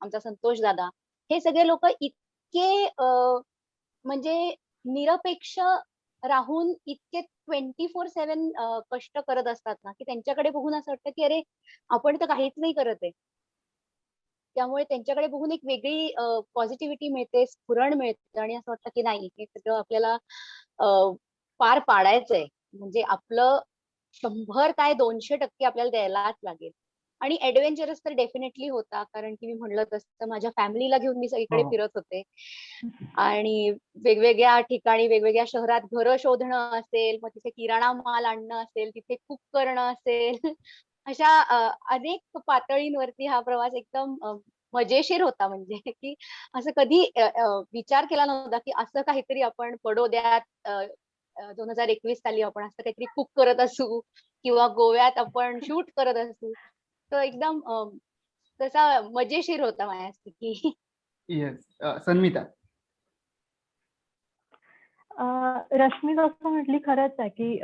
आमचा संतोष दादा हे सगळे लोक इतके अ, म्हणजे निरपेक्ष राहून इतके ट्वेंटी फोर सेव्हन कष्ट करत असतात ना की त्यांच्याकडे बघून असं वाटतं की अरे आपण तर काहीच नाही करत आहे. त्यामुळे त्यांच्याकडे बघून एक वेगळी पॉझिटिव्हिटी मिळते स्फुरण मिळते आणि असं वाटतं की नाही हे सगळं आपल्याला पार पाडायचंय. म्हणजे आपलं शंभर काय दोनशे टक्के आपल्याला द्यायलाच लागेल. आणि ऍडव्हेंचरस तर डेफिनेटली होता कारण की मी म्हणलं तसं माझ्या फॅमिलीला घेऊन मी सगळीकडे हो. फिरत होते. आणि वेगवेगळ्या ठिकाणी वेगवेगळ्या शहरात घरं शोधणं असेल मग तिथे किराणा माल आणणं असेल तिथे कुक करणं असेल अशा अनेक पातळींवरती हा प्रवास एकदम मजेशीर होता. म्हणजे की असं कधी विचार केला नव्हता की असं काहीतरी आपण पडोद्यात दोन हजार एकवीस साली आपण असं काहीतरी कुक करत असू किंवा गोव्यात आपण शूट करत असू. तर एकदम तसा मजेशीर होता माझ्यासाठी. येस सन्मिता. अं, रश्मी जसं म्हटली खरंच आहे की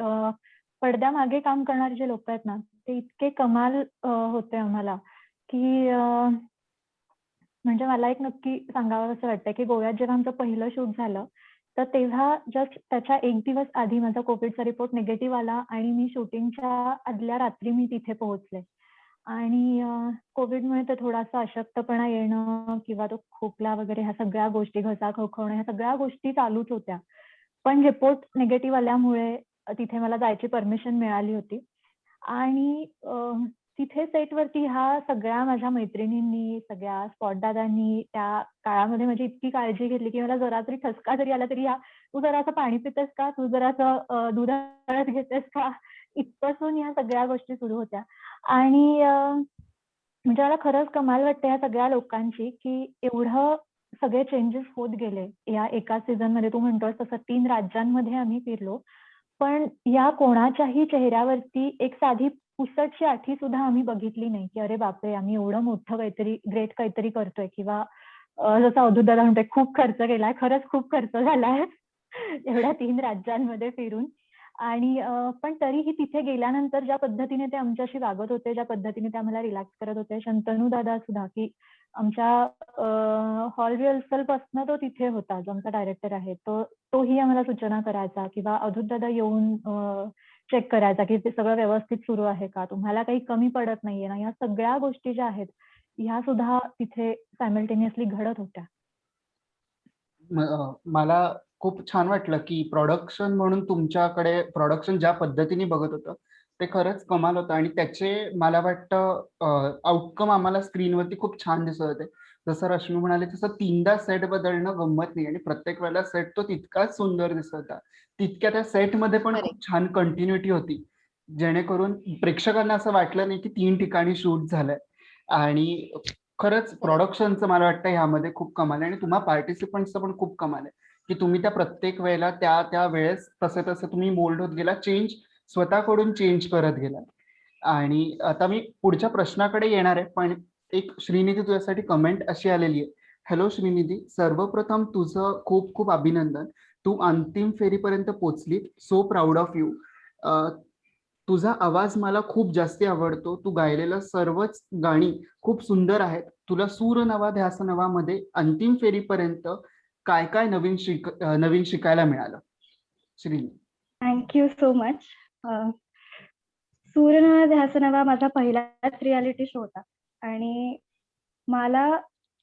पडद्यामागे काम करणारे जे लोक आहेत ना ते इतके कमाल होते आम्हाला की म्हणजे मला एक नक्की सांगावं असं वाटतं की गोव्यात जेव्हा आमचं पहिलं शूट झालं तर तेव्हा जस्ट त्याच्या एक दिवस आधी माझा कोविडचा रिपोर्ट निगेटिव्ह आला आणि मी शूटिंगच्या आदल्या रात्री मी तिथे पोहोचले. आणि कोविडमुळे तर थोडासा अशक्तपणा येणं किंवा तो खोकला वगैरे ह्या सगळ्या गोष्टी घसा खवखवणं ह्या सगळ्या गोष्टी चालूच होत्या. पण रिपोर्ट निगेटिव्ह आल्यामुळे तिथे मला जायची परमिशन मिळाली होती. आणि अ, तिथे सेटवरती ह्या सगळ्या माझ्या मैत्रिणींनी सगळ्या स्पॉट दादांनी त्या काळामध्ये माझी इतकी काळजी घेतली की मला जरा तरी ठसका जरी आला तरी या तू जरासं पाणी पितेस का? तू जरासं अ, दूध हळद घेतेस का? इथपासून या सगळ्या गोष्टी सुरू होत्या. आणि म्हणजे मला खरंच कमाल वाटते या सगळ्या लोकांची की एवढं सगळे चेंजेस होत गेले. या एका सीझनमध्ये तू म्हणतोस तसं तीन राज्यांमध्ये आम्ही फिरलो. पण या कोणाच्याही चेहऱ्यावरती एक साधी पुसटची आठी सुद्धा आम्ही बघितली नाही की अरे बापरे आम्ही एवढं मोठं काहीतरी ग्रेट काहीतरी करतोय किंवा जसं अवधूत दादा म्हणतोय खूप खर्च केलाय खरंच खूप खर्च झालाय. एवढ्या तीन राज्यांमध्ये फिरून. आणि पण तरीही तिथे गेल्यानंतर ज्या पद्धतीने ते आमच्याशी वागत होते ज्या पद्धतीने ते आम्हाला रिलॅक्स करत होते शंतनू दादा सुद्धा की आमच्या हॉल रिहर्सल पासन तो तिथे होता जो आमचा डायरेक्टर आहे. तो तोही आम्हाला सूचना करायचा किंवा अधूत दादा येऊन चेक करायचा की ते सगळं व्यवस्थित सुरू आहे का? तुम्हाला काही कमी पडत नाहीये ना? या सगळ्या गोष्टी ज्या आहेत ह्या सुद्धा तिथे सायमल्टेनियसली घडत होत्या. मला खूप छान वाटलं की प्रोडक्शन म्हणून तुमच्याकडे प्रोडक्शन ज्या पद्धतीने बघत होतं ते खरंच कमाल होतं. आणि त्याचे मला वाटतं आउटकम आम्हाला स्क्रीनवरती खूप छान दिसत होते. जसं रश्मी म्हणाले तसं तीनदा सेट बदलणं गंमत नाही. आणि प्रत्येक वेळेला सेट तो तितकाच सुंदर दिसत होता. तितक्या त्या सेटमध्ये पण. खूप छान कंटिन्युटी होती. जेणेकरून प्रेक्षकांना असं वाटलं नाही की तीन ठिकाणी शूट झालंय. आणि खरंच प्रोडक्शनचं मला वाटतं ह्यामध्ये खूप कमाल आहे. आणि तुम्हा पार्टिसिपंटचं पण खूप कमाल आहे. की तुम्ही त्या प्रत्येक वेळेला त्या त्या वेळेस तसं तसं तुम्ही मोल्ड होत गेला चेंज स्वतःकडून चेंज करत गेला आणि आता मी पुढच्या प्रश्नाकडे येणार आहे पण एक श्रीनिधी तुझ्यासाठी कमेंट अशी आलेली आहे. हॅलो श्रीनिधी सर्वप्रथम तुझं खूप खूप अभिनंदन. तू अंतिम फेरीपर्यंत पोचली सो प्राऊड ऑफ यू तुझा आवाज मला खूप जास्ती आवडतो. तू गायलेलं सर्वच गाणी खूप सुंदर आहेत. तुला सूर नवा ध्यास नवामध्ये अंतिम फेरीपर्यंत काय काय नवीन शिक नवीन शिकायला मिळालं? Shri thank you so much सूर्यनवा ध्यासनवा माझा पहिलाच रियालिटी शो होता. आणि मला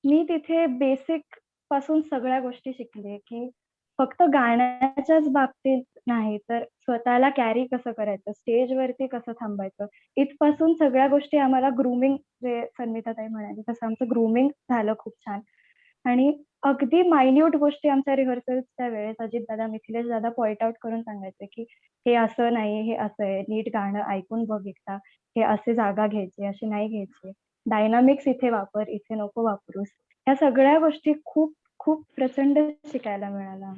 मी तिथे बेसिकपासून सगळ्या गोष्टी शिकले की फक्त गाण्याच्याच बाबतीत नाही तर स्वतःला कॅरी कसं करायचं? स्टेजवरती कसं थांबायचं? इथपासून सगळ्या गोष्टी आम्हाला ग्रुमिंग जे संविताताई म्हणाली तसं आमचं ग्रुमिंग झालं खूप छान. आणि अगदी मायन्यूट गोष्टी आमच्या रिहर्सल्सच्या वेळेस अजित दादा मिथिलेश दादा पॉइंट आउट करून सांगायचे की हे असं नाही हे असं आहे. नीट गाणं ऐकून बघ एकदा. हे असे जागा घ्यायचे अशी नाही घ्यायची. डायनामिक्स इथे वापर इथे नको वापरूस. ह्या सगळ्या गोष्टी खूप खूप प्रचंड शिकायला मिळाल्या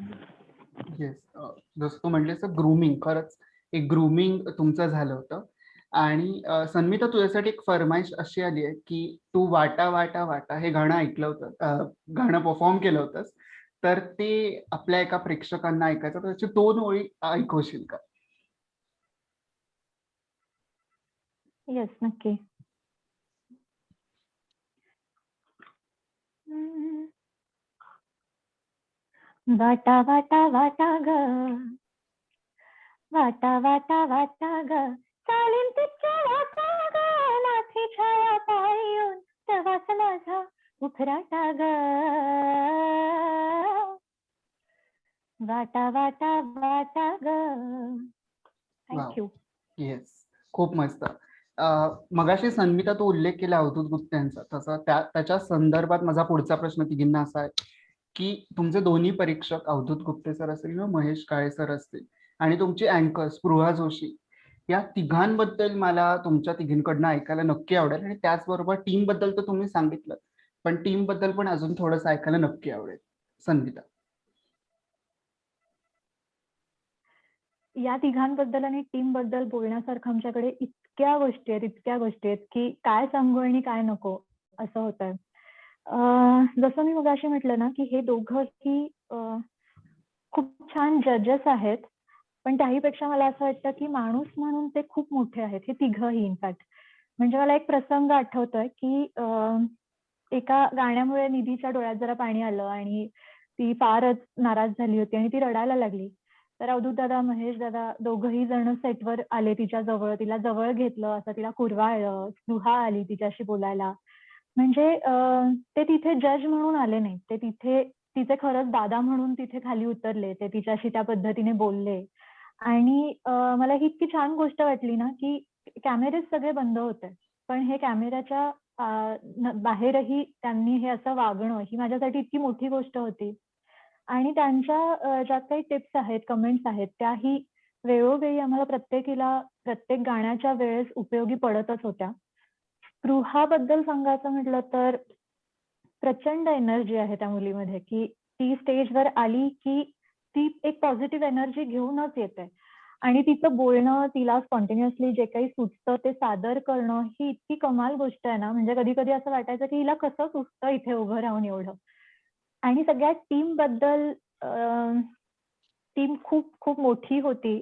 येस जसं तू म्हणलेस ग्रुमिंग खरंच एक ग्रुमिंग तुमचं झालं होतं. आणि अ, सन्मिता तुझ्यासाठी एक फरमाईश अशी आली आहे की तू वाटा वाटा वाटा हे गाणं ऐकलं होतं गाणं परफॉर्म केलं होतंस तर ते आपल्या एका प्रेक्षकांना ऐकायचं तर त्याची दोन ओळी ऐकवशील का? येस नक्की. वाटा वाटा वाटा ग. वाटा वाटा वाटा ग. चालेल लाथी छाया पायून प्रवास माझा ग वाटा वाटा वाटा ग. थँक्यू येस खूप मस्त. मगाशी सन्मिता तो उल्लेख केला अवधूत गुप्ते यांचा तसा त्या त्याच्या संदर्भात माझा पुढचा प्रश्न तिघींना असा आहे की तुमचे दोन्ही परीक्षक अवधूत गुप्ते सर असतील किंवा महेश काळे सर असतील आणि तुमची अँकर स्पृहा जोशी या तिघांबद्दल मला तुमच्या तिघींकडनं ऐकायला नक्की आवडेल आणि त्याचबरोबर टीमबद्दल तर तुम्ही सांगितलं पण टीमबद्दल पण अजून थोडंसं ऐकायला नक्की आवडेल. संगीता. या तिघांबद्दल आणि टीमबद्दल बोलण्यासारखं आमच्याकडे इतक्या गोष्टी आहेत इतक्या गोष्टी आहेत की काय सांगू आणि काय नको असं होत आहे जसं मी मगाशी म्हटलं ना की हे दोघंही अं, खूप छान जजेस आहेत. पण त्याहीपेक्षा मला असं वाटतं की माणूस म्हणून ते खूप मोठे आहेत हे तिघही इनफॅक्ट म्हणजे मला एक प्रसंग आठवतोय की एका गाण्यामुळे निधीच्या डोळ्यात जरा पाणी आलं आणि ती फारच नाराज झाली होती आणि ती रडायला लागली. तर अवधूत दादा महेश दादा दोघही जण सेटवर आले तिच्या जवळ तिला जवळ घेतलं असं तिला कुरवाळलं दुहा आली तिच्याशी बोलायला. म्हणजे ते तिथे जज म्हणून आले नाही ते तिथे तिचे खरंच दादा म्हणून तिथे खाली उतरले. ते तिच्याशी त्या पद्धतीने बोलले. आणि मला ही इतकी छान गोष्ट वाटली ना की कॅमेरे सगळे बंद होते. पण हे कॅमेऱ्याच्या बाहेरही त्यांनी हे असं वागणं ही माझ्यासाठी इतकी मोठी गोष्ट होती. आणि त्यांच्या ज्या काही टिप्स आहेत कमेंट्स आहेत त्याही वेळोवेळी आम्हाला प्रत्येकीला प्रत्येक गाण्याच्या वेळेस उपयोगी पडतच होत्या. स्पृहाबद्दल सांगायचं म्हटलं तर प्रचंड एनर्जी आहे त्या मुलीमध्ये की ती स्टेजवर आली की ती एक पॉझिटिव्ह एनर्जी घेऊनच येते. आणि तिचं बोलणं तिला स्पॉन्टेनियसली जे काही सुचतं ते सादर करणं ही इतकी कमाल गोष्ट आहे ना. म्हणजे कधी कधी असं वाटायचं की हिला कसं सुचतं इथे उभं राहून एवढं. आणि सगळ्या टीमबद्दल टीम खूप खूप मोठी होती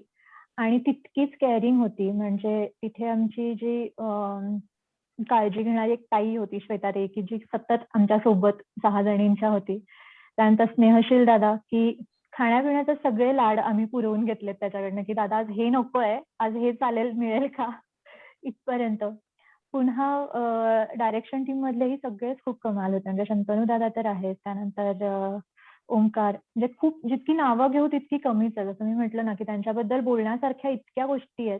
आणि तितकीच केअरिंग होती. म्हणजे तिथे आमची जी काळजी घेणारी एक ताई होती श्वेता रे की जी सतत आमच्यासोबत सहा जणींच्या होती. त्यानंतर स्नेहशील दादा की खाण्यापिण्याचे सगळे लाड आम्ही पुरवून घेतलेत त्याच्याकडनं की दादा आज हे नकोय आज हे चालेल मिळेल का? इथपर्यंत. पुन्हा डायरेक्शन टीम मधलेही सगळेच खूप कमाल होते. म्हणजे शंतनू दादा तर आहेत त्यानंतर ओंकार. म्हणजे खूप जितकी नावं घेऊ तितकी कमीच आहे. जसं मी म्हटलं ना की त्यांच्याबद्दल बोलण्यासारख्या इतक्या गोष्टी आहेत.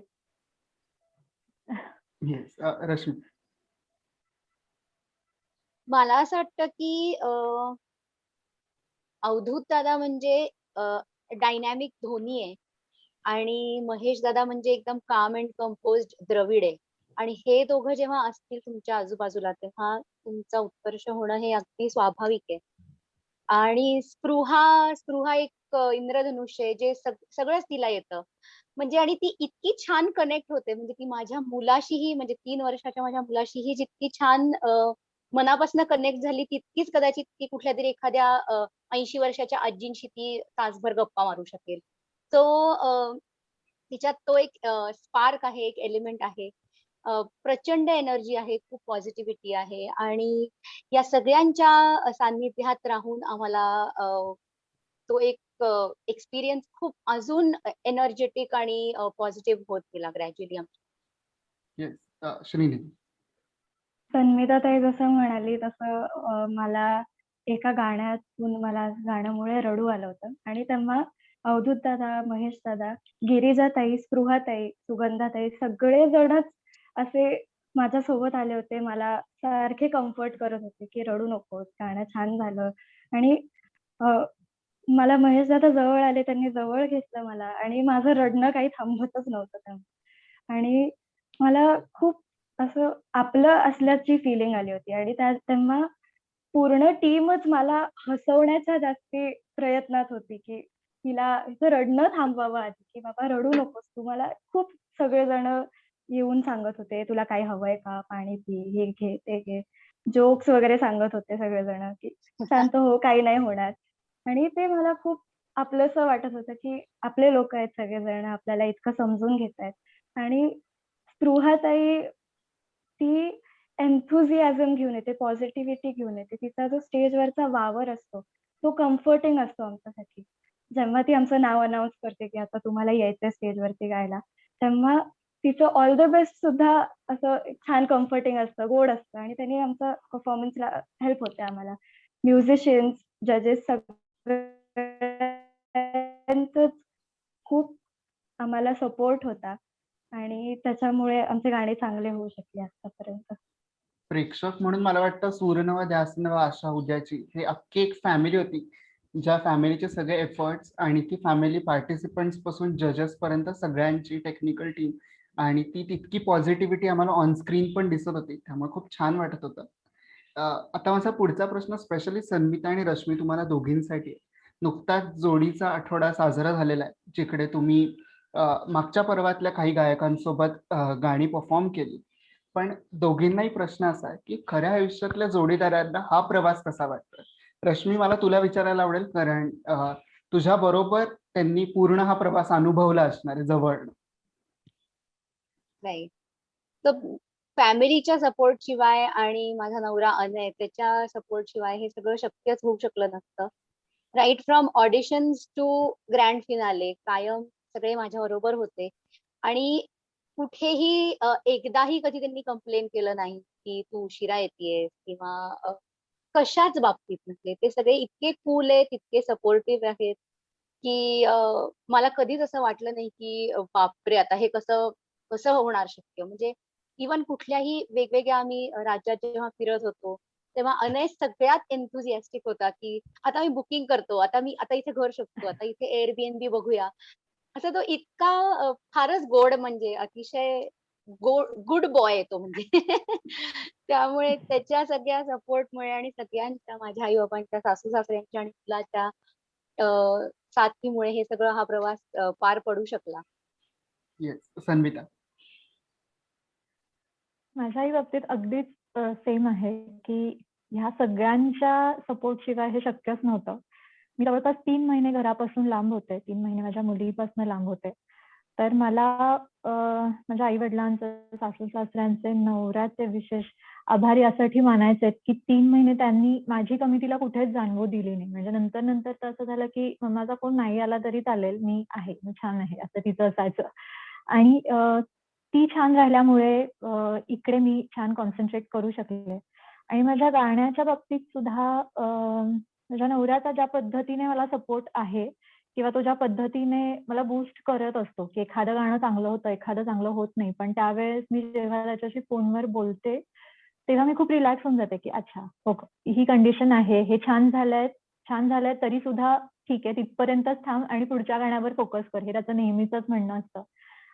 येस रश्मी. मला असं वाटतं की अवधूत दादा म्हणजे डायनॅमिक धोनी आहे. आणि महेश दादा म्हणजे एकदम काम अँड कंपोज द्रविड आहे. आणि हे दोघं जेव्हा असतील तुमच्या आजूबाजूला तेव्हा तुमचा उत्कर्ष होणं हे अगदी स्वाभाविक आहे. आणि स्पृहा स्पृहा एक इंद्रधनुष्य आहे जे सग- सगळंच तिला येतं. म्हणजे आणि ती इतकी छान कनेक्ट होते. म्हणजे ती माझ्या मुलाशीही म्हणजे तीन वर्षाच्या माझ्या मुलाशीही जितकी छान मनापासून कनेक्ट झाली तितकीच कदाचित ती कुठल्या तरी एखाद्या ऐंशी वर्षाच्या आजींशी ती तासभर गप्पा मारू शकेल. तो तिच्यात तो एक स्पार्क आहे एक एलिमेंट आहे. प्रचंड एनर्जी आहे खूप पॉझिटिव्हिटी आहे आणि या सगळ्यांच्या सान्निध्यात राहून आम्हाला तो एक एक्सपिरियन्स खूप अजून एनर्जेटिक आणि पॉझिटिव्ह होत गेला ग्रॅज्युअली श्रीनिधी. तन्मिता ताई जसं म्हणाली तसं मला एका गाण्यातून मला गाण्यामुळे रडू आलं होतं. आणि तेव्हा अवधूत दादा महेश दादा गिरिजाताई स्पृहाताई सुगंधाताई सगळेजणच सगळे जणच असे माझ्या सोबत आले होते. मला सारखे कम्फर्ट करत होते की रडू नकोस गाणं छान झालं. आणि मला महेश दादा जवळ आले त्यांनी जवळ घेतलं मला. आणि माझं रडणं काही थांबतच नव्हतं तेव्हा. आणि मला खूप असं आपलं असल्याची फिलिंग आली होती. आणि त्या तेव्हा पूर्ण टीमच मला हसवण्याच्या जास्ती प्रयत्नात होती की तिला हिचं रडणं थांबवावं आधी की बाबा रडू नकोस तू मला खूप सगळेजण येऊन सांगत होते तुला काही हवंय का? पाणी पी हे घे ते घे. जोक्स वगैरे सांगत होते सगळेजण की शांत हो काही नाही होणार. आणि ते मला खूप आपलंस वाटत होतं की आपले लोक आहेत सगळेजण आपल्याला इतकं समजून घेत आहेत आणि स्पृहाताई ती एन्थुझियाझम घेऊन येते पॉझिटिव्हिटी घेऊन येते. तिचा जो स्टेजवरचा वावर असतो तो कम्फर्टिंग असतो आमच्यासाठी. जेव्हा ती आमचं नाव अनाऊन्स करते की आता तुम्हाला यायचं स्टेजवरती गायला तेव्हा तिचं ऑल द बेस्ट सुद्धा असं छान कम्फर्टिंग असतं गोड असतं. आणि त्यांनी आमचा परफॉर्मन्सला हेल्प होते आम्हाला. म्युझिशियन्स जजेस सगळ्यांच खूप आम्हाला सपोर्ट होता. आणि त्याच्यामुळे आमचे गाणे चांगले होऊ शकले आतापर्यंत. प्रेक्षक म्हणून मला वाटतं सूर्यनव ध्यासनव आशा उद्याची हे अख्खी एक फॅमिली होती. ज्या फॅमिलीचे सगळे एफर्ट्स आणि ती फॅमिली पार्टिसिपंट्सपासून जजेस पर्यंत सगळ्यांची टेक्निकल टीम आणि ती तितकी पॉझिटिव्हिटी आम्हाला ऑन स्क्रीन पण दिसत होती. त्यामुळे खूप छान वाटत होतं. आता माझा पुढचा प्रश्न स्पेशली संमिता आणि रश्मी तुम्हाला दोघींसाठी. नुकताच जोडीचा आठवडा साजरा झालेला आहे जिकडे तुम्ही मागच्या पर्वातल्या काही गायकांसोबत गाणी परफॉर्म केली. पण दोघींनाही प्रश्न असा आहे की खऱ्या आयुष्यातल्या जोडीदारांना हा प्रवास कसा वाटतो रश्मी मला तुला विचारायला आवडेल कारण तुझ्या बरोबर त्यांनी पूर्ण हा प्रवास अनुभवला असणार आहे जवळ नाही. तर फॅमिलीच्या सपोर्ट शिवाय आणि माझा नवरा अनय त्याच्या सपोर्ट शिवाय हे सगळं शक्यच होऊ शकलं नसतं. Right from auditions to grand finale कायम सगळे माझ्या बरोबर होते. आणि कुठेही एकदाही कधी त्यांनी कंप्लेन केलं नाही की तू उशिरा येतेस किंवा कशाच बाबतीत म्हणजे ते सगळे इतके कूल आहेत इतके सपोर्टिव्ह आहेत की मला कधीच असं वाटलं नाही की बापरे आता हे कसं कसं होणार शक्य? म्हणजे इवन कुठल्याही वेगवेगळ्या आम्ही राज्यात जेव्हा फिरत होतो तेव्हा अनय सगळ्यात एन्थुझियास्टिक होता की आता मी बुकिंग करतो आता मी आता इथे घर शोधतो आता इथे एअरबीएनबी बघूया. असं तो इतका फारच गोड म्हणजे अतिशय गोड गुड बॉय आहे तो म्हणजे. त्यामुळे त्याच्या सगळ्या सपोर्टमुळे आणि सगळ्यांच्या माझ्या आई बाबांच्या सासू सासऱ्यांच्या आणि मुलाच्या साथीमुळे हे सगळं हा प्रवास पार पडू शकला. येस संमिता माझ्याही बाबतीत अगदीच सेम आहे की ह्या सगळ्यांच्या सपोर्ट शिवाय हे शक्यच नव्हतं. मी जवळपास तीन महिने घरापासून लांब होते. तीन महिने माझ्या मुलीपासून लांब होते. तर मला माझ्या आई वडिलांचं सासू सासऱ्यांचे नवऱ्याचे विशेष आभार यासाठी मानायचे आहेत की तीन महिने त्यांनी माझी कमिटीला कुठेच जाणवू दिली नाही. म्हणजे नंतर नंतर तर असं झालं की मम्माचा कोण नाही आला तरी चालेल मी आहे मी छान आहे असं तिचं असायचं. आणि ती छान राहिल्यामुळे इकडे मी छान कॉन्सन्ट्रेट करू शकले. आणि माझ्या गाण्याच्या बाबतीत सुद्धा माझ्या नवऱ्याचा ज्या पद्धतीने मला सपोर्ट आहे किंवा तो ज्या पद्धतीने मला बूस्ट करत असतो की एखादं गाणं चांगलं होतं एखादं चांगलं होत नाही पण त्यावेळेस मी जेव्हा त्याच्याशी फोनवर बोलते तेव्हा मी खूप रिलॅक्स होऊन जाते की अच्छा हो ही कंडिशन आहे हे छान झालंय छान झालंय तरी सुद्धा ठीक आहे तिथपर्यंतच थांब आणि पुढच्या गाण्यावर फोकस कर हे त्याचं नेहमीच म्हणणं असतं.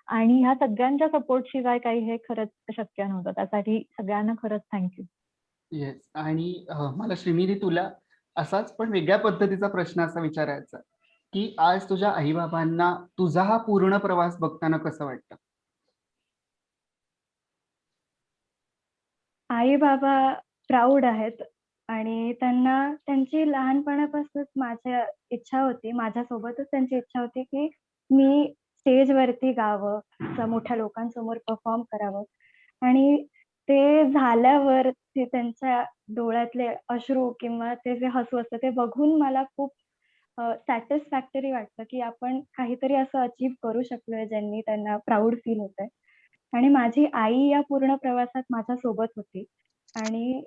आणि ह्या सगळ्यांच्या सपोर्ट शिवाय काही हे खरंच शक्य नव्हतं. त्यासाठी सगळ्यांना खरंच थँक्यू येस आणि मला श्रीमिरी तुला असाच पण वेगळ्या पद्धतीचा प्रश्न असा विचारायचा की आज तुझ्या आईबाबांना तुझा हा पूर्ण प्रवास बघताना कसं वाटतं? आई बाबा प्राऊड आहेत आणि त्यांना त्यांची लहानपणापासूनच माझ्या इच्छा होती माझ्यासोबतच त्यांची इच्छा होती की मी स्टेजवरती गावं मोठ्या लोकांसमोर परफॉर्म करावं. आणि ते झाल्यावर ते त्यांच्या डोळ्यातले अश्रू किंवा ते जे हसू असतं ते बघून मला खूप सॅटिस्फॅक्टरी वाटतं की आपण काहीतरी असं अचीव करू शकलोय ज्यांनी त्यांना प्राऊड फील होतंय. आणि माझी आई या पूर्ण प्रवासात माझ्या सोबत होती. आणि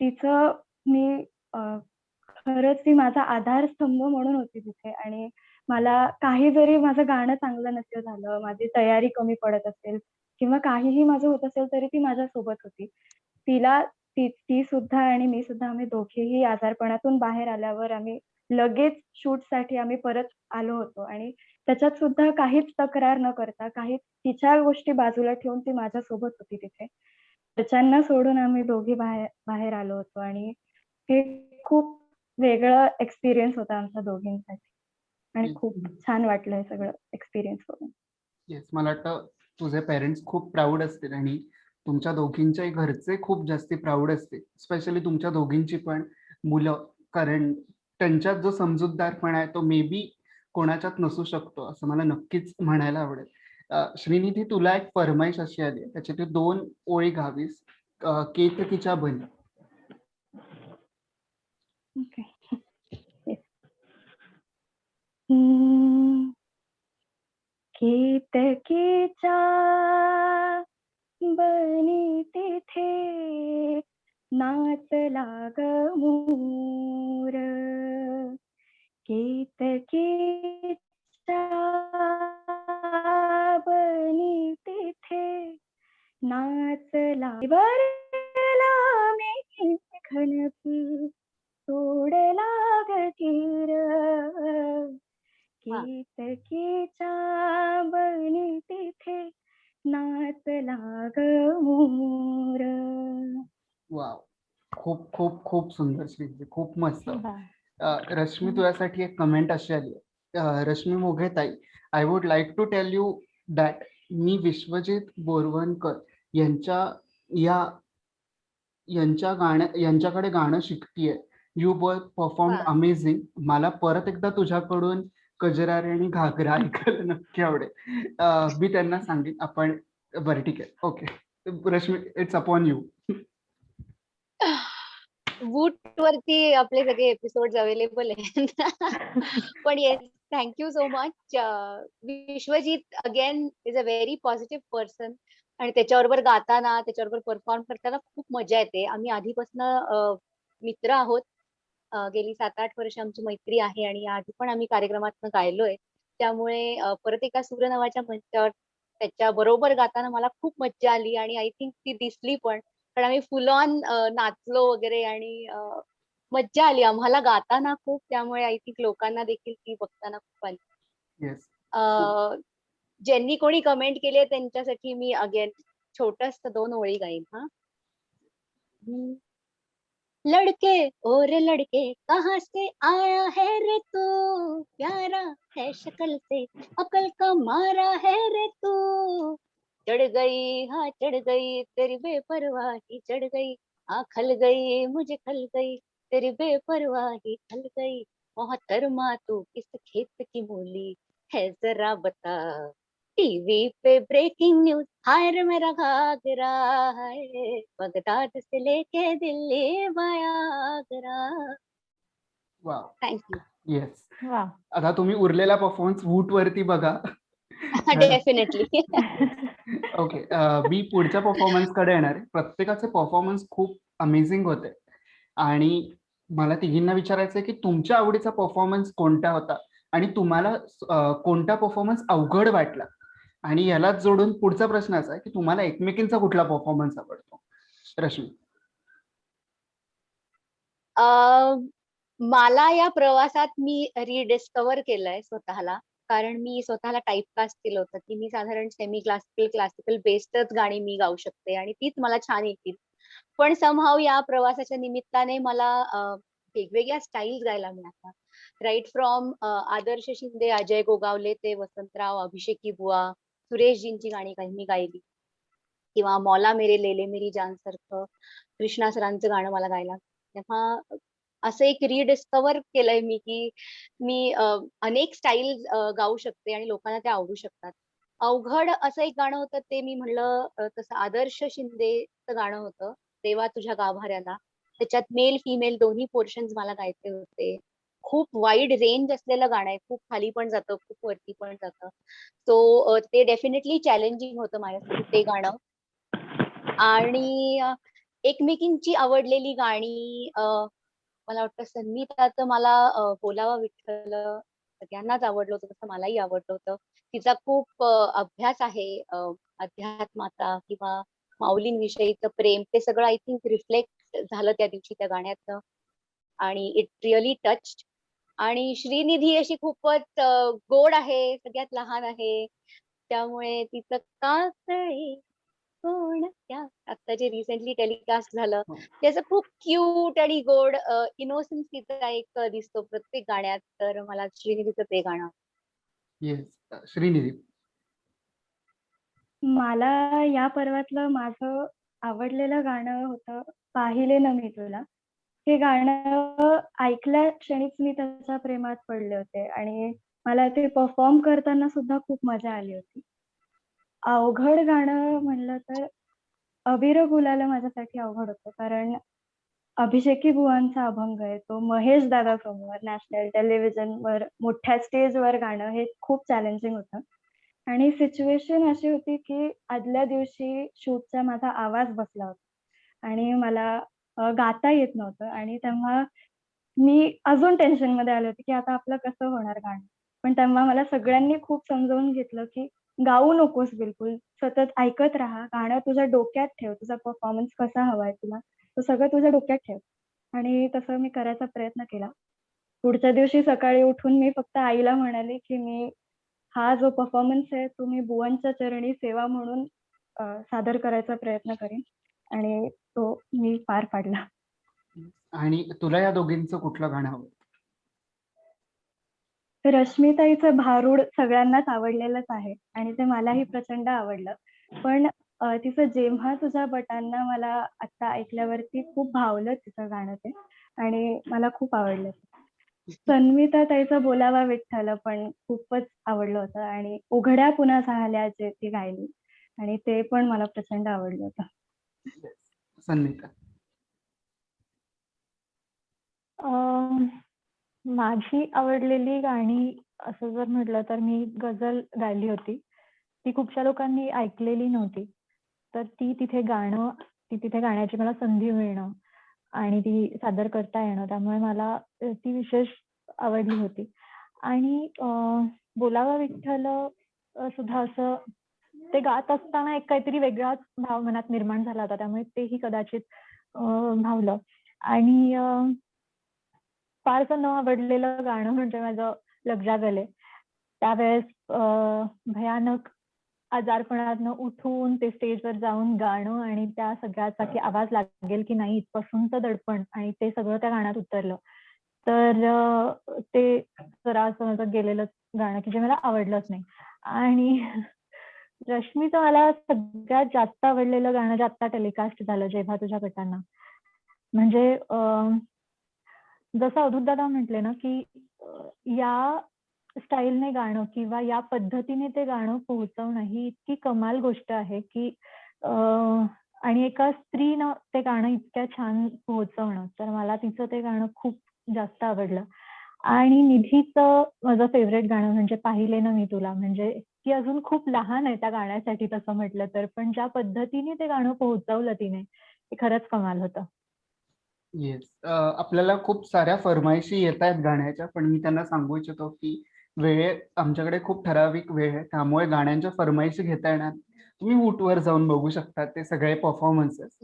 तिचं मी खरंच ती माझा आधारस्तंभ म्हणून होती तिथे. आणि मला काही जरी माझं गाणं चांगलं नसेल झालं माझी तयारी कमी पडत असेल किंवा काहीही माझं होत असेल तरी ती माझ्या सोबत होती. तिला ती ती सुद्धा आणि मी सुद्धा आम्ही दोघेही आजारपणातून बाहेर आल्यावर आम्ही लगेच शूटसाठी आम्ही परत आलो होतो. आणि त्याच्यात सुद्धा काहीच तक्रार न करता काही तिच्या गोष्टी बाजूला ठेवून ती माझ्या सोबत होती तिथे. त्याच्यांना सोडून आम्ही दोघी बाहेर बाहेर आलो होतो आणि हे खूप वेगळं एक्सपिरियन्स होता आमच्या दोघींसाठी. आणि खूप छान वाटलं हे सगळं एक्सपिरियन्स करून येस मला वाटतं तुझे पेरेंट्स खूप प्राऊड असतील आणि तुमच्या दोघींच्याही घरचे खूप जास्ती प्राऊड असतील. स्पेशली तुमच्या दोघींची पण मुलं. कारण त्यांच्यात जो समजूतदारपणा आहे तो मे बी कोणाच्यात नसू शकतो असं मला नक्कीच म्हणायला आवडेल. श्रीनिधी तुला एक फरमाईश अशी आली त्याची तू दोन ओळी गावीस केतकीच्या बनी okay. Yes. केतकीच्या बनी तिथे नाचला गमूर मोर. बनी तिथे नाचला बरला मी घनपी सोडला गतीर केतकीच्या बनी तिथे नाचला ग मोर. वाव. खूप खूप खूप सुंदर श्रीनिधी खूप मस्त. रश्मी तुझ्यासाठी एक कमेंट अशी आली. रश्मी मोघे ताई I would like to tell you that मी विश्वजित बोरवणकर यांच्या या यांच्या गाण्या यांच्याकडे गाणं शिकतीये. You both perform. अमेझिंग मला परत एकदा तुझ्याकडून कजरारे आणि घागरा ऐकायला नक्की आवडेल. मी त्यांना सांगेन आपण बरं ठीक आहे. Okay. Rashmi it's upon you Voot वरती आपले सगळे एपिसोड अवेलेबल आहेत. पण yes thank you so much Vishwajeet again is a very positive person आणि त्याच्याबरोबर गाताना त्याच्याबरोबर परफॉर्म करताना खूप मजा येते. आम्ही आधीपासून मित्र आहोत. गेली सात आठ वर्ष आमची मैत्री आहे आणि आधी पण आम्ही कार्यक्रमात गायलोय. त्यामुळे परत एका सूर्य नावाच्या मंचावर त्याच्या बरोबर गाताना मला खूप मज्जा आली आणि आय थिंक ती दिसली पण. पण आम्ही फुल ऑन नाचलो वगैरे आणि मज्जा आली. आम्हाला गाताना खूप त्यामुळे आय थिंक लोकांना देखील ती बघताना खूप आली. ज्यांनी कोणी कमेंट केली त्यांच्यासाठी मी अगेन छोटस दोन ओळी गाईन हा. लड़के और लड़के कहाँ से आया है रे तू? प्यारा है शक्ल से, अकल का मारा है रे तू? चढ़ गई हाँ चढ़ गई, तेरी बेपरवाही चढ़ गई। हाँ खल गई, मुझे खल गई, तेरी बेपरवाही खल गई। मोहतरमा तू किस खेत की मूली है जरा बता। टीवी पे ब्रेकिंग न्यूज हाय रे मेरा घाघरा है बगदाद से लेके दिल्ली बयागरा वा थँक्यू येस वा आता तुम्ही उरलेला परफॉर्मन्स वूट वरती बघा. डेफिनेटली ओके मी पुढच्या परफॉर्मन्सकडे येणार आहे. प्रत्येकाचे परफॉर्मन्स खूप अमेझिंग होते. आणि मला तिघींना विचारायचं आहे की तुमच्या आवडीचा परफॉर्मन्स कोणता होता? आणि तुम्हाला कोणता परफॉर्मन्स अवघड वाटला? आणि यालाच जोडून पुढचा प्रश्न असा आहे की तुम्हाला एकमेकींचा कुठला परफॉर्मन्स आवडतो? रश्मी. मला या प्रवासात मी रिडिस्कवर केलंय स्वतःला. कारण मी स्वतःला टाईपकास्ट केलं होतं की मी साधारण सेमी क्लासिकल क्लासिकल बेस्डच गाणी मी गाऊ शकते आणि तीच मला छान येतील. पण समहाव या प्रवासाच्या निमित्ताने मला वेगवेगळ्या स्टाईल्स गायला मिळाल्या. राईट फ्रॉम आदर्श शिंदे अजय गोगावले ते वसंतराव अभिषेकी बुवा सुरेशजींची गाणी काही मी गायली. किंवा मौला मेरे लेले मेरी जान सारखं कृष्णा सरांचं गाणं मला गायला. तेव्हा असं एक रिडिस्कवर केलंय मी की मी अनेक स्टाईल गाऊ शकते आणि लोकांना ते आवडू शकतात. अवघड असं एक गाणं होतं ते मी म्हणलं तसं आदर्श शिंदेचं गाणं होतं देवा तुझ्या गाभाऱ्याला. त्याच्यात मेल फिमेल दोन्ही पोर्शन्स मला गायचे होते. खूप वाईड रेंज असलेलं गाणं आहे. खूप खाली पण जातं खूप वरती पण जातं. सो ते डेफिनेटली चॅलेंजिंग होतं माझ्यासाठी ते गाणं. आणि एकमेकींची आवडलेली गाणी मला वाटतं संगीताचं मला बोलावा विठ्ठल सगळ्यांनाच आवडलं होतं तसं मलाही आवडलं होतं. तिचा खूप अभ्यास आहे अध्यात्माचा किंवा माऊलींविषयीचं प्रेम ते सगळं आय थिंक रिफ्लेक्ट झालं त्या दिवशी त्या गाण्यात आणि इट रिअली टच आणि श्रीनिधी अशी खूपच गोड आहे सगळ्यात लहान आहे. त्यामुळे तिचं काकळे कोण त्या? आता जे रिसेंटली टेलिकास्ट झालं हो. त्याचं खूप क्यूट आणि गोड इनोसन्स तिचा एक दिसतो प्रत्येक गाण्यात. तर मला श्रीनिधीचं ते गाणं येस श्रीनिधी. मला या पर्वातलं माझं आवडलेलं गाणं होतं पाहिले न मी तुला. हे गाणं ऐकल्या क्षणीच मी त्याच्या प्रेमात पडले होते आणि मला ते परफॉर्म करताना सुद्धा खूप मजा आली होती. अवघड गाणं म्हणलं तर अबीर गुलाला माझ्यासाठी अवघड होतं कारण अभिषेकी बुवांचा अभंग आहे तो महेश दादा समोर नॅशनल टेलिव्हिजनवर मोठ्या स्टेजवर गाणं हे खूप चॅलेंजिंग होतं. आणि सिच्युएशन अशी होती की आदल्या दिवशी शूटचा माझा आवाज बसला होता. आणि मला गाता येत नव्हतं आणि तेव्हा मी अजून टेन्शनमध्ये आले होते की आता आपलं कसं होणार गाणं? पण तेव्हा मला सगळ्यांनी खूप समजावून घेतलं की गाऊ नकोस बिलकुल सतत ऐकत राहा गाणं तुझ्या डोक्यात ठेव तुझा परफॉर्मन्स कसा हवाय तुला तो सगळं तुझ्या डोक्यात ठेव. आणि तसं मी करायचा प्रयत्न केला. पुढच्या दिवशी सकाळी उठून मी फक्त आईला म्हणाले की मी हा जो परफॉर्मन्स आहे तो मी बुवांच्या चरणी सेवा म्हणून सादर करायचा प्रयत्न करेन. आणि तो मी पार पाडला. आणि तुला या दोघींचं कुठलं गाणं आवडतं रश्मिताईचं भारूड सगळ्यांनाच आवडलेलंच आहे आणि ते मलाही प्रचंड आवडलं. पण तिचं जेव्हा तुझ्या बटांना मला आता ऐकल्यावरती खूप भावलं तिचं गाणं ते आणि मला खूप आवडलं सन्मिता ताईचं बोलावा विठ्ठल पण खूपच आवडलं होतं आणि उघड्या पुन्हा झाल्या जे ती गायली आणि ते पण मला प्रचंड आवडलं होतं. संगीता. माझी आवडलेली गाणी असं जर म्हटलं तर मी गझल गायली होती. ती खूपशा लोकांनी ऐकलेली नव्हती. तर ती तिथे गाणं ती तिथे गाण्याची मला संधी मिळणं आणि ती सादर करता येणं त्यामुळे मला ती विशेष आवडली होती. आणि बोलावा विठ्ठल सुद्धा असं ते गात असताना एक काहीतरी वेगळाच भाव मनात निर्माण झाला होता त्यामुळे तेही कदाचित भावलं. आणि फारसं न आवडलेलं गाणं म्हणजे माझं लग्जा गले त्यावेळेस भयानक आजारपणातनं उठून ते स्टेजवर जाऊन गाणं आणि त्या सगळ्याचा की आवाज लागेल की नाही इथपासूनचं दडपण आणि ते सगळं त्या गाण्यात उतरलं. तर ते जरा असं माझं गेलेलं गाणं की जे मला आवडलंच नाही. आणि रश्मीचं मला सगळ्यात जास्त आवडलेलं गाणं जे आत्ता टेलिकास्ट झालं जेव्हा तुझ्या गटांना. म्हणजे जसं अवधूत दादा म्हटले ना की या स्टाईलने गाणं किंवा या पद्धतीने ते गाणं पोहोचवणं ही इतकी कमाल गोष्ट आहे की आणि एका स्त्रीनं ते गाणं इतक्या छान पोहोचवणं तर मला तिचं ते गाणं खूप जास्त आवडलं. आणि निधीचं माझं फेवरेट गाणं म्हणजे पाहिले ना मी तुला म्हणजे ती अजून खूप लहान आहे त्या गाण्यासाठी तसं म्हटलं तर पण ज्या पद्धतीने ते गाणं पोहोचवलं तिने ते खरंच कमाल होतं. येस आपल्याला खूप साऱ्या फरमाईशी येत आहेत गाण्याच्या पण मी त्यांना सांगू इच्छितो की वेळ आमच्याकडे खूप ठराविक वेळ आहे त्यामुळे गाण्यांच्या फरमाईशी घेता येणार तुम्ही वूटवर जाऊन बघू शकता ते सगळे परफॉर्मन्सेस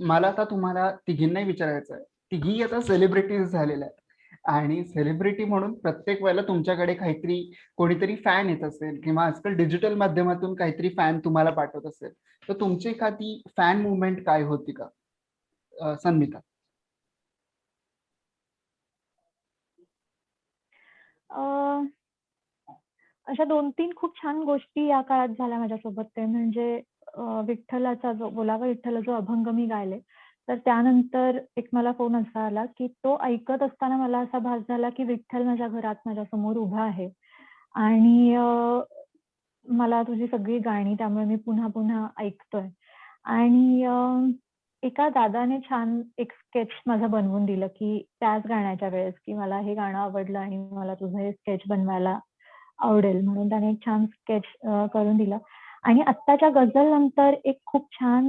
मला आता तुम्हाला तिघींनाही विचारायचं आहे. तिघी आता सेलिब्रिटीज झालेल्या आहेत. आणि सेलिब्रिटी म्हणून प्रत्येक वेळेला तुमच्याकडे काहीतरी कोणीतरी फॅन येत असेल किंवा आजकाल डिजिटल माध्यमातून काहीतरी फॅन तुम्हाला पाठवत असेल तर तुमची एखादी फॅन मुवमेंट काय होती का? संमिता. अशा दोन तीन खूप छान गोष्टी या काळात झाल्या माझ्यासोबत. ते म्हणजे विठ्ठलाचा जो बोलावा विठ्ठल जो अभंग मी गायले तर त्यानंतर एक मला फोन असा आला की तो ऐकत असताना मला असा भास झाला की विठ्ठल माझ्या घरात माझ्यासमोर उभा आहे. आणि मला तुझी सगळी गाणी त्यामुळे मी पुन्हा पुन्हा ऐकतोय. आणि एका दादाने छान एक स्केच माझं बनवून दिलं की त्याच गाण्याच्या वेळेस की मला हे गाणं आवडलं आणि मला तुझं हे स्केच बनवायला आवडेल म्हणून त्याने एक छान स्केच करून दिलं. आणि आत्ताच्या गझल नंतर एक खूप छान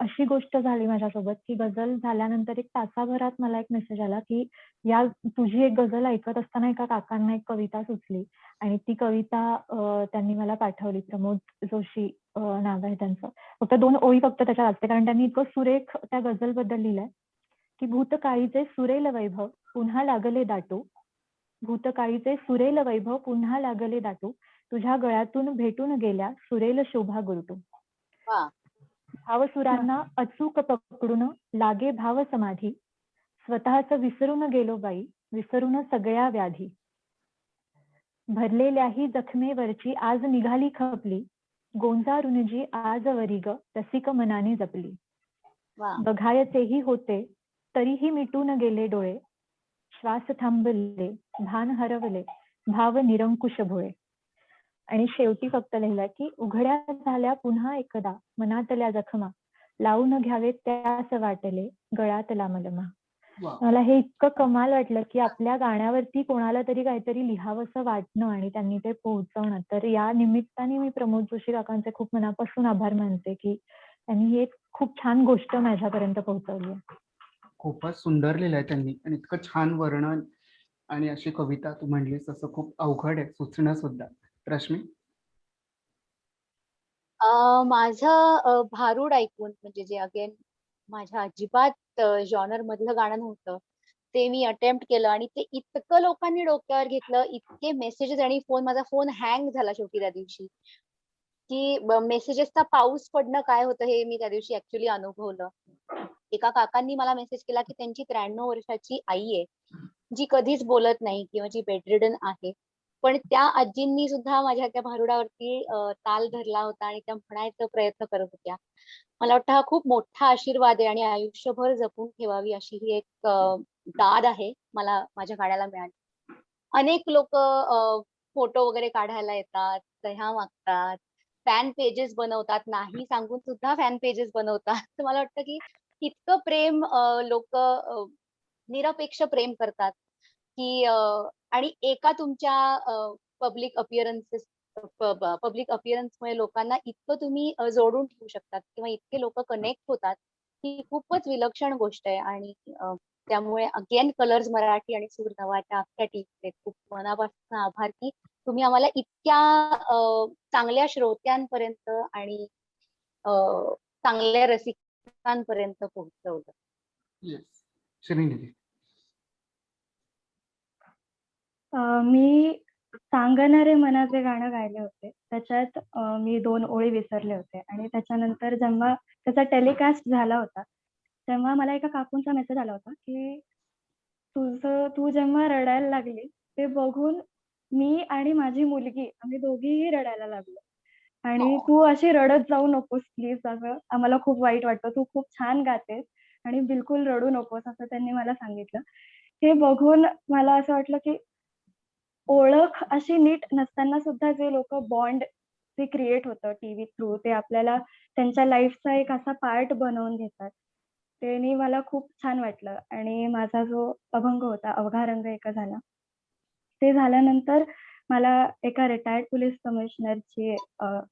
अशी गोष्ट झाली माझ्यासोबत की गझल झाल्यानंतर एक तासाभरात मला एक मेसेज आला की या तुझी एक गझल ऐकत असताना एका काकांना एक कविता सुचली. आणि ती कविता त्यांनी मला पाठवली प्रमोद जोशी नाव आहे त्यांचं. फक्त दोन ओळी फक्त त्याच्या असते कारण त्यांनी इतकं सुरेख त्या गझलबद्दल लिहिलंय की भूतकाळीचे सुरेल वैभव पुन्हा लागले दाटू. भूतकाळीचे सुरेल वैभव पुन्हा लागले दाटू. तुझ्या गळ्यातून भेटून गेल्या सुरेल शोभा गुरटू. भावसुरांना अचूक पकडून लागे भाव समाधी. स्वतःच विसरून गेलो बाई विसरून सगळ्या व्याधी. भरलेल्याही जखमेवरची आज निघाली खपली. गोंजारून जी आज वरी ग रसिक मनाने जपली. बघायचेही होते तरीही मिटून गेले डोळे. श्वास थांबले भान हरवले भाव निरंकुश भोळे. आणि शेवटी फक्त लिहिलंय की उघड्या झाल्या पुन्हा एकदा मनातल्या जखमा. लावून घ्यावे त्यास वाटले गळ्यातला मलमा. मला हे इतकं कमाल वाटलं की आपल्या गाण्यावरती कोणाला तरी काहीतरी लिहावंसं वाटणं आणि त्यांनी ते पोहोचवणं. तर या निमित्ताने मी प्रमोद जोशी काकांचे खूप मनापासून आभार मानते की त्यांनी ही एक खूप छान गोष्ट माझ्यापर्यंत पोहोचवली खूपच सुंदर लिहिलंय त्यांनी आणि इतकं छान वर्णन आणि अशी कविता तू म्हणलीस तसं खूप अवघड आहे सुचणं सुद्धा. रश्मी? माझं भारूड ऐकून म्हणजे जे अगेन माझ्या अजिबात जॉनर मधलं गाणं नव्हतं ते मी अटेम्प्ट केलं आणि ते इतकं लोकांनी डोक्यावर घेतलं इतके मेसेजेस आणि फोन माझा फोन हँग झाला शेवटी त्या दिवशी की मेसेजेसचा पाऊस पडणं काय होतं हे मी त्या दिवशी ऍक्च्युली अनुभवलं. एका काकांनी मला मेसेज केला की त्यांची त्र्याण्णव वर्षाची आई आहे जी कधीच बोलत नाही किंवा जी बेडरिडन आहे. पण त्या आजींनी सुद्धा माझ्या त्या भारुडावरती ताल धरला होता आणि त्या म्हणायचा प्रयत्न करत होत्या. मला वाटतं हा खूप मोठा आशीर्वाद आहे आणि आयुष्यभर जपून ठेवावी अशी ही एक दाद आहे मला माझ्या गाण्याला मिळाली. अनेक लोक फोटो वगैरे काढायला येतात सह्या मागतात फॅन पेजेस बनवतात नाही सांगून सुद्धा फॅन पेजेस बनवतात. तर मला वाटतं की इतकं प्रेम लोक निरपेक्ष प्रेम करतात की आणि एका तुमच्या पब्लिक अपिअरन्सेस पब्लिक अपिअरन्समुळे लोकांना इतकं तुम्ही जोडून ठेवू शकतात किंवा इतके लोक कनेक्ट होतात ही खूपच विलक्षण गोष्ट आहे. आणि त्यामुळे अगेन कलर्स मराठी आणि सूर नवाच्या अख्ख्या टीमचे खूप मनापासून आभार की तुम्ही आम्हाला इतक्या चांगल्या श्रोत्यांपर्यंत आणि चांगल्या रसिकांपर्यंत पोहोचवलं येस श्रीनिधी अं, मी सांगणारे मनाचे गाणं गायले होते. त्याच्यात मी दोन ओळी विसरले होते. आणि त्याच्यानंतर जेव्हा त्याचा टेलिकास्ट झाला होता तेव्हा मला एका काकूंचा मेसेज आला होता की तुझं तू जेव्हा रडायला लागली ते बघून मी आणि माझी मुलगी आम्ही दोघीही रडायला लागलो. आणि तू अशी रडत जाऊ नकोस प्लीज असं आम्हाला खूप वाईट वाटतं. तू खूप छान गातेस आणि बिलकुल रडू नकोस असं त्यांनी मला सांगितलं. हे बघून मला असं वाटलं की ओळख अशी नीट नसताना सुद्धा जे लोक बॉन्ड जे क्रिएट होतं टीव्ही थ्रू ते आपल्याला त्यांच्या लाईफचा एक असा पार्ट बनवून घेतात त्यांनी मला खूप छान वाटलं. आणि माझा जो अभंग होता अवघा रंग एका झाला. ते झाल्यानंतर मला एका रिटायर्ड पोलीस कमिशनरची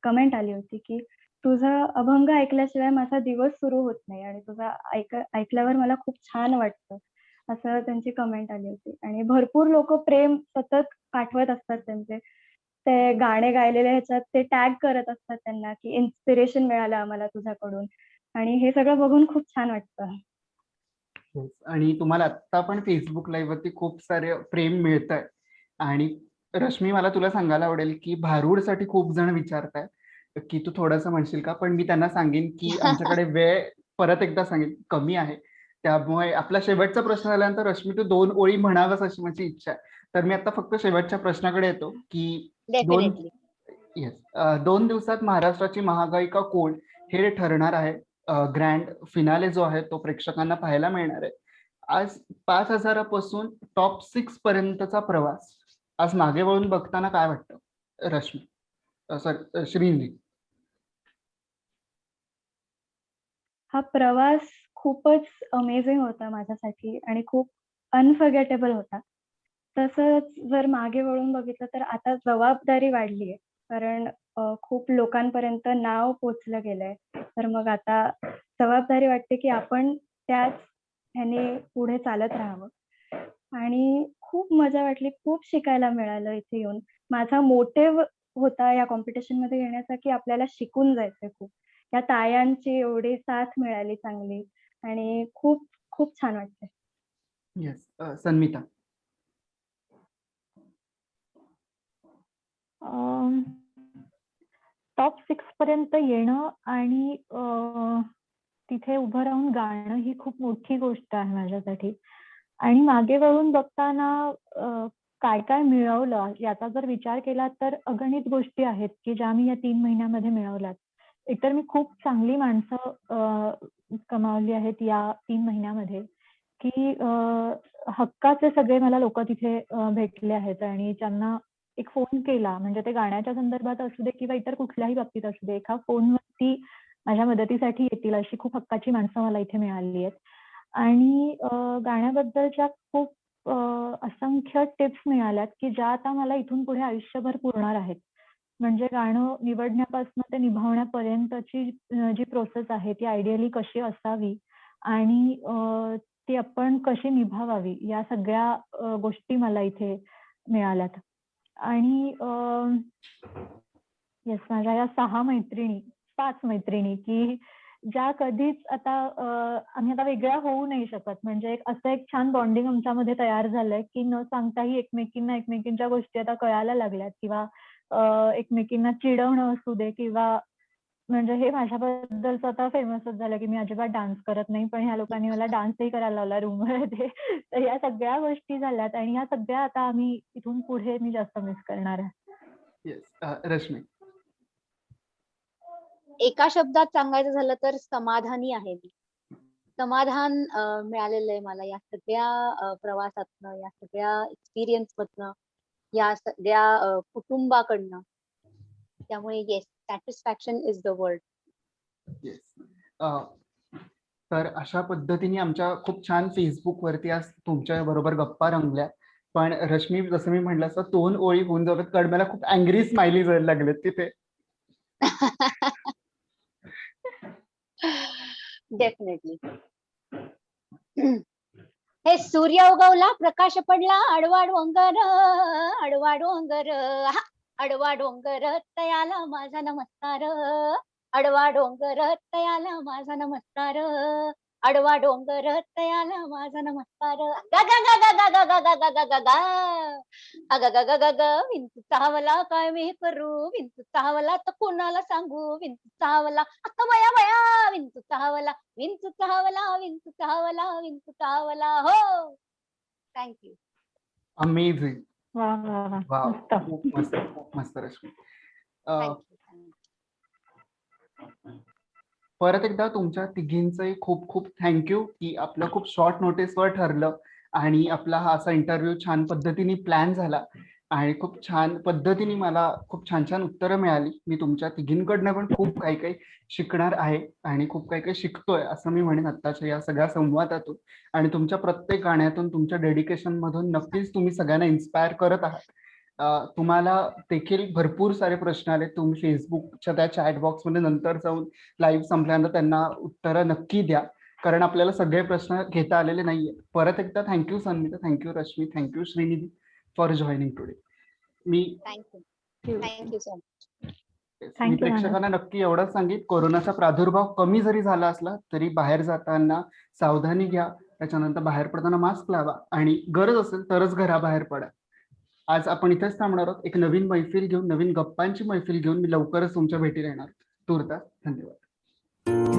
कमेंट आली होती की तुझा अभंग ऐकल्याशिवाय माझा दिवस सुरू होत नाही. आणि तुझा ऐक ऐकल्यावर मला खूप छान वाटतं. असं त्यांची कमेंट आली होती. आणि भरपूर लोक प्रेम सतत पाठवत असतात त्यांचे. ते गाणे गायलेले ह्याच्यात ते टॅग करत असतात त्यांना की इन्स्पिरेशन मिळालं आम्हाला तुझ्याकडून. आणि हे सगळं बघून खूप छान वाटतं. आणि तुम्हाला आता पण फेसबुक लाईव्ह वरती खूप सारे प्रेम मिळत आहे आणि रश्मी मला तुला सांगायला आवडेल की भारूडसाठी खूप जण विचारताय की तू थोडंसं म्हणशील का? पण मी त्यांना सांगेन की आमच्याकडे वेळ परत एकदा सांगेन. कमी आहे. त्यामुळे आपला शेवटचा प्रश्न झाल्यानंतर रश्मी तू दोन ओळी म्हणावंस अशी माझी इच्छा आहे. तर मी आता फक्त शेवटच्या प्रश्नाकडे येतो की डेफिनेटली येस दोन दिवसात महाराष्ट्राची महागायिका कोण हे ठरणार आहे. ग्रँड फिनाले जो आहे तो प्रेक्षकांना पाहायला मिळणार आहे. आज पाच हजारापासून टॉप सिक्स पर्यंतचा प्रवास. आज मागे वळून बघताना काय वाटतं? रश्मी. सॉरी श्रींजी हा प्रवास खूपच अमेझिंग होता माझ्यासाठी आणि खूप अनफर्गेटेबल होता. तसंच जर मागे वळून बघितलं तर आता जबाबदारी वाढली आहे कारण खूप लोकांपर्यंत नाव पोचलं गेलंय. तर मग आता जबाबदारी वाटते की आपण त्याच ह्याने पुढे चालत राहावं. आणि खूप मजा वाटली खूप शिकायला मिळालं इथे येऊन. माझा मोटिव्ह होता या कॉम्पिटिशनमध्ये येण्याचा की आपल्याला शिकून जायचंय खूप. या तायांची एवढी साथ मिळाली चांगली. आणि खूप खूप छान वाटतंय. येस सन्मिता. टॉप सिक्स पर्यंत येणं आणि तिथे उभं राहून गाणं ही खूप मोठी गोष्ट आहे माझ्यासाठी. आणि मागे वळून बघताना काय काय मिळवलं? याचा जर विचार केला तर अगणित गोष्टी आहेत की ज्या मी या तीन महिन्यामध्ये मिळवल्यात. एकतर मी खूप चांगली माणसं कमावली आहेत या तीन महिन्यामध्ये की हक्काचे सगळे मला लोक तिथे भेटले आहेत आणि त्यांना एक फोन केला म्हणजे ते गाण्याच्या संदर्भात असू दे किंवा इतर कुठल्याही बाबतीत असू दे एका फोनवरती माझ्या मदतीसाठी येतील अशी खूप हक्काची माणसं मला इथे मिळाली आहेत. आणि गाण्याबद्दलच्या खूप असंख्य टिप्स मिळाल्यात की ज्या आता मला इथून पुढे आयुष्यभर पुरणार आहेत. म्हणजे गाणं निवडण्यापासून ते निभावण्यापर्यंतची जी प्रोसेस आहे ती आयडियली कशी असावी आणि ती आपण कशी निभावावी या सगळ्या गोष्टी मला इथे मिळाल्यात. आणि येस माझ्या या सहा मैत्रिणी पाच मैत्रिणी की ज्या कधीच आता आम्ही आता वेगळ्या होऊ नाही शकत. म्हणजे एक असं एक छान बॉन्डिंग आमच्यामध्ये तयार झालंय की न सांगताही एकमेकींना एकमेकींच्या गोष्टी आता कळायला लागल्यात किंवा एकमेकींना चिडवणं असू दे किंवा म्हणजे हे माझ्याबद्दलच आता फेमसच झालं की मी अजिबात डान्स करत नाही पण ह्या लोकांनी मला डान्सही करायला लावला रूममध्ये. तर या सगळ्या गोष्टी झाल्यात आणि ह्या सगळ्या आता आम्ही इथून पुढे मी जास्त मिस करणार आहे. येस रश्मी. एका शब्दात सांगायचं झालं तर समाधानी आहे मी. समाधान मिळालेलं आहे मला या सगळ्या प्रवासातनं या सगळ्या एक्सपिरियन्स मधनं. या सगळ्या कुटुंबाकडनं. त्यामुळे yes satisfaction is the word तर अशा पद्धतीने आमच्या खूप छान फेसबुक वरती आज तुमच्या बरोबर गप्पा रंगल्या. पण रश्मी जसं मी म्हटलं असं दोन ओळी होऊन जातात. कारण मला खूप अँग्री स्माइली जायला लागलेत तिथे. डेफिनेटली हे सूर्य उगवला प्रकाश पडला आडवा डोंगर आडवा डोंगर अडवा आडवा डोंगर तयाला माझा नमस्कार आडवा डोंगर तयाला माझा नमस्कार. आडवा डोंगर तयाला माझा नमस्कार गा गा गा गा गा गा गा गा गा गा गा गा अग ग ग ग ग विंचू चावला काय मी करू विंचू चावला तर कोणाला सांगू विंचू चावला अक्का बया बया विंचू चावला विंचू चावला विंचू चावला विंचू चावला हो थँक्यू अमेझिंग वा वा वा खूप मस्त खूप मस्त रश्मी अं, थँक्यू परत एकदा तुमच्या तिघींचंही खूप खूप थँक्यू की आपलं खूप शॉर्ट नोटीसवर ठरलं आणि आपला हा असा इंटरव्ह्यू छान पद्धतीने प्लॅन झाला आणि खूप छान पद्धतीने मला खूप छान छान उत्तरं मिळाली. मी तुमच्या तिघींकडनं पण खूप काही काही शिकणार आहे आणि खूप काही काही शिकतोय असं मी म्हणेन आत्ताच्या या सगळ्या संवादातून. आणि तुमच्या प्रत्येक गाण्यातून तुमच्या डेडिकेशन मधून नक्कीच तुम्ही सगळ्यांना इन्स्पायर करत आहात. तुम्हाला देखील भरपूर सारे प्रश्न आले. तुम्ही फेसबुकच्या त्या चॅट बॉक्समध्ये नंतर जाऊन लाईव्ह संपल्यानंतर त्यांना उत्तरं नक्की द्या. कारण आपल्याला सगळे प्रश्न घेता आलेले नाहीये. परत एकदा thank you Sanmita thank you Rashmi thank you Shrinidhi for joining today me thank you मी प्रेक्षकांना नक्की एवढंच सांगित कोरोनाचा प्रादुर्भाव कमी जरी झाला असला तरी बाहेर जाताना सावधानी घ्या. त्याच्यानंतर बाहेर पडताना मास्क लावा. आणि गरज असेल तरच घराबाहेर पडा. आज आपण इथेच थांबणार आहोत. एक नवीन मैफिल घेऊन नवीन गप्पांची मैफिल घेऊन मी लवकरच तुमच्या भेटीला येणार तुर्तास धन्यवाद.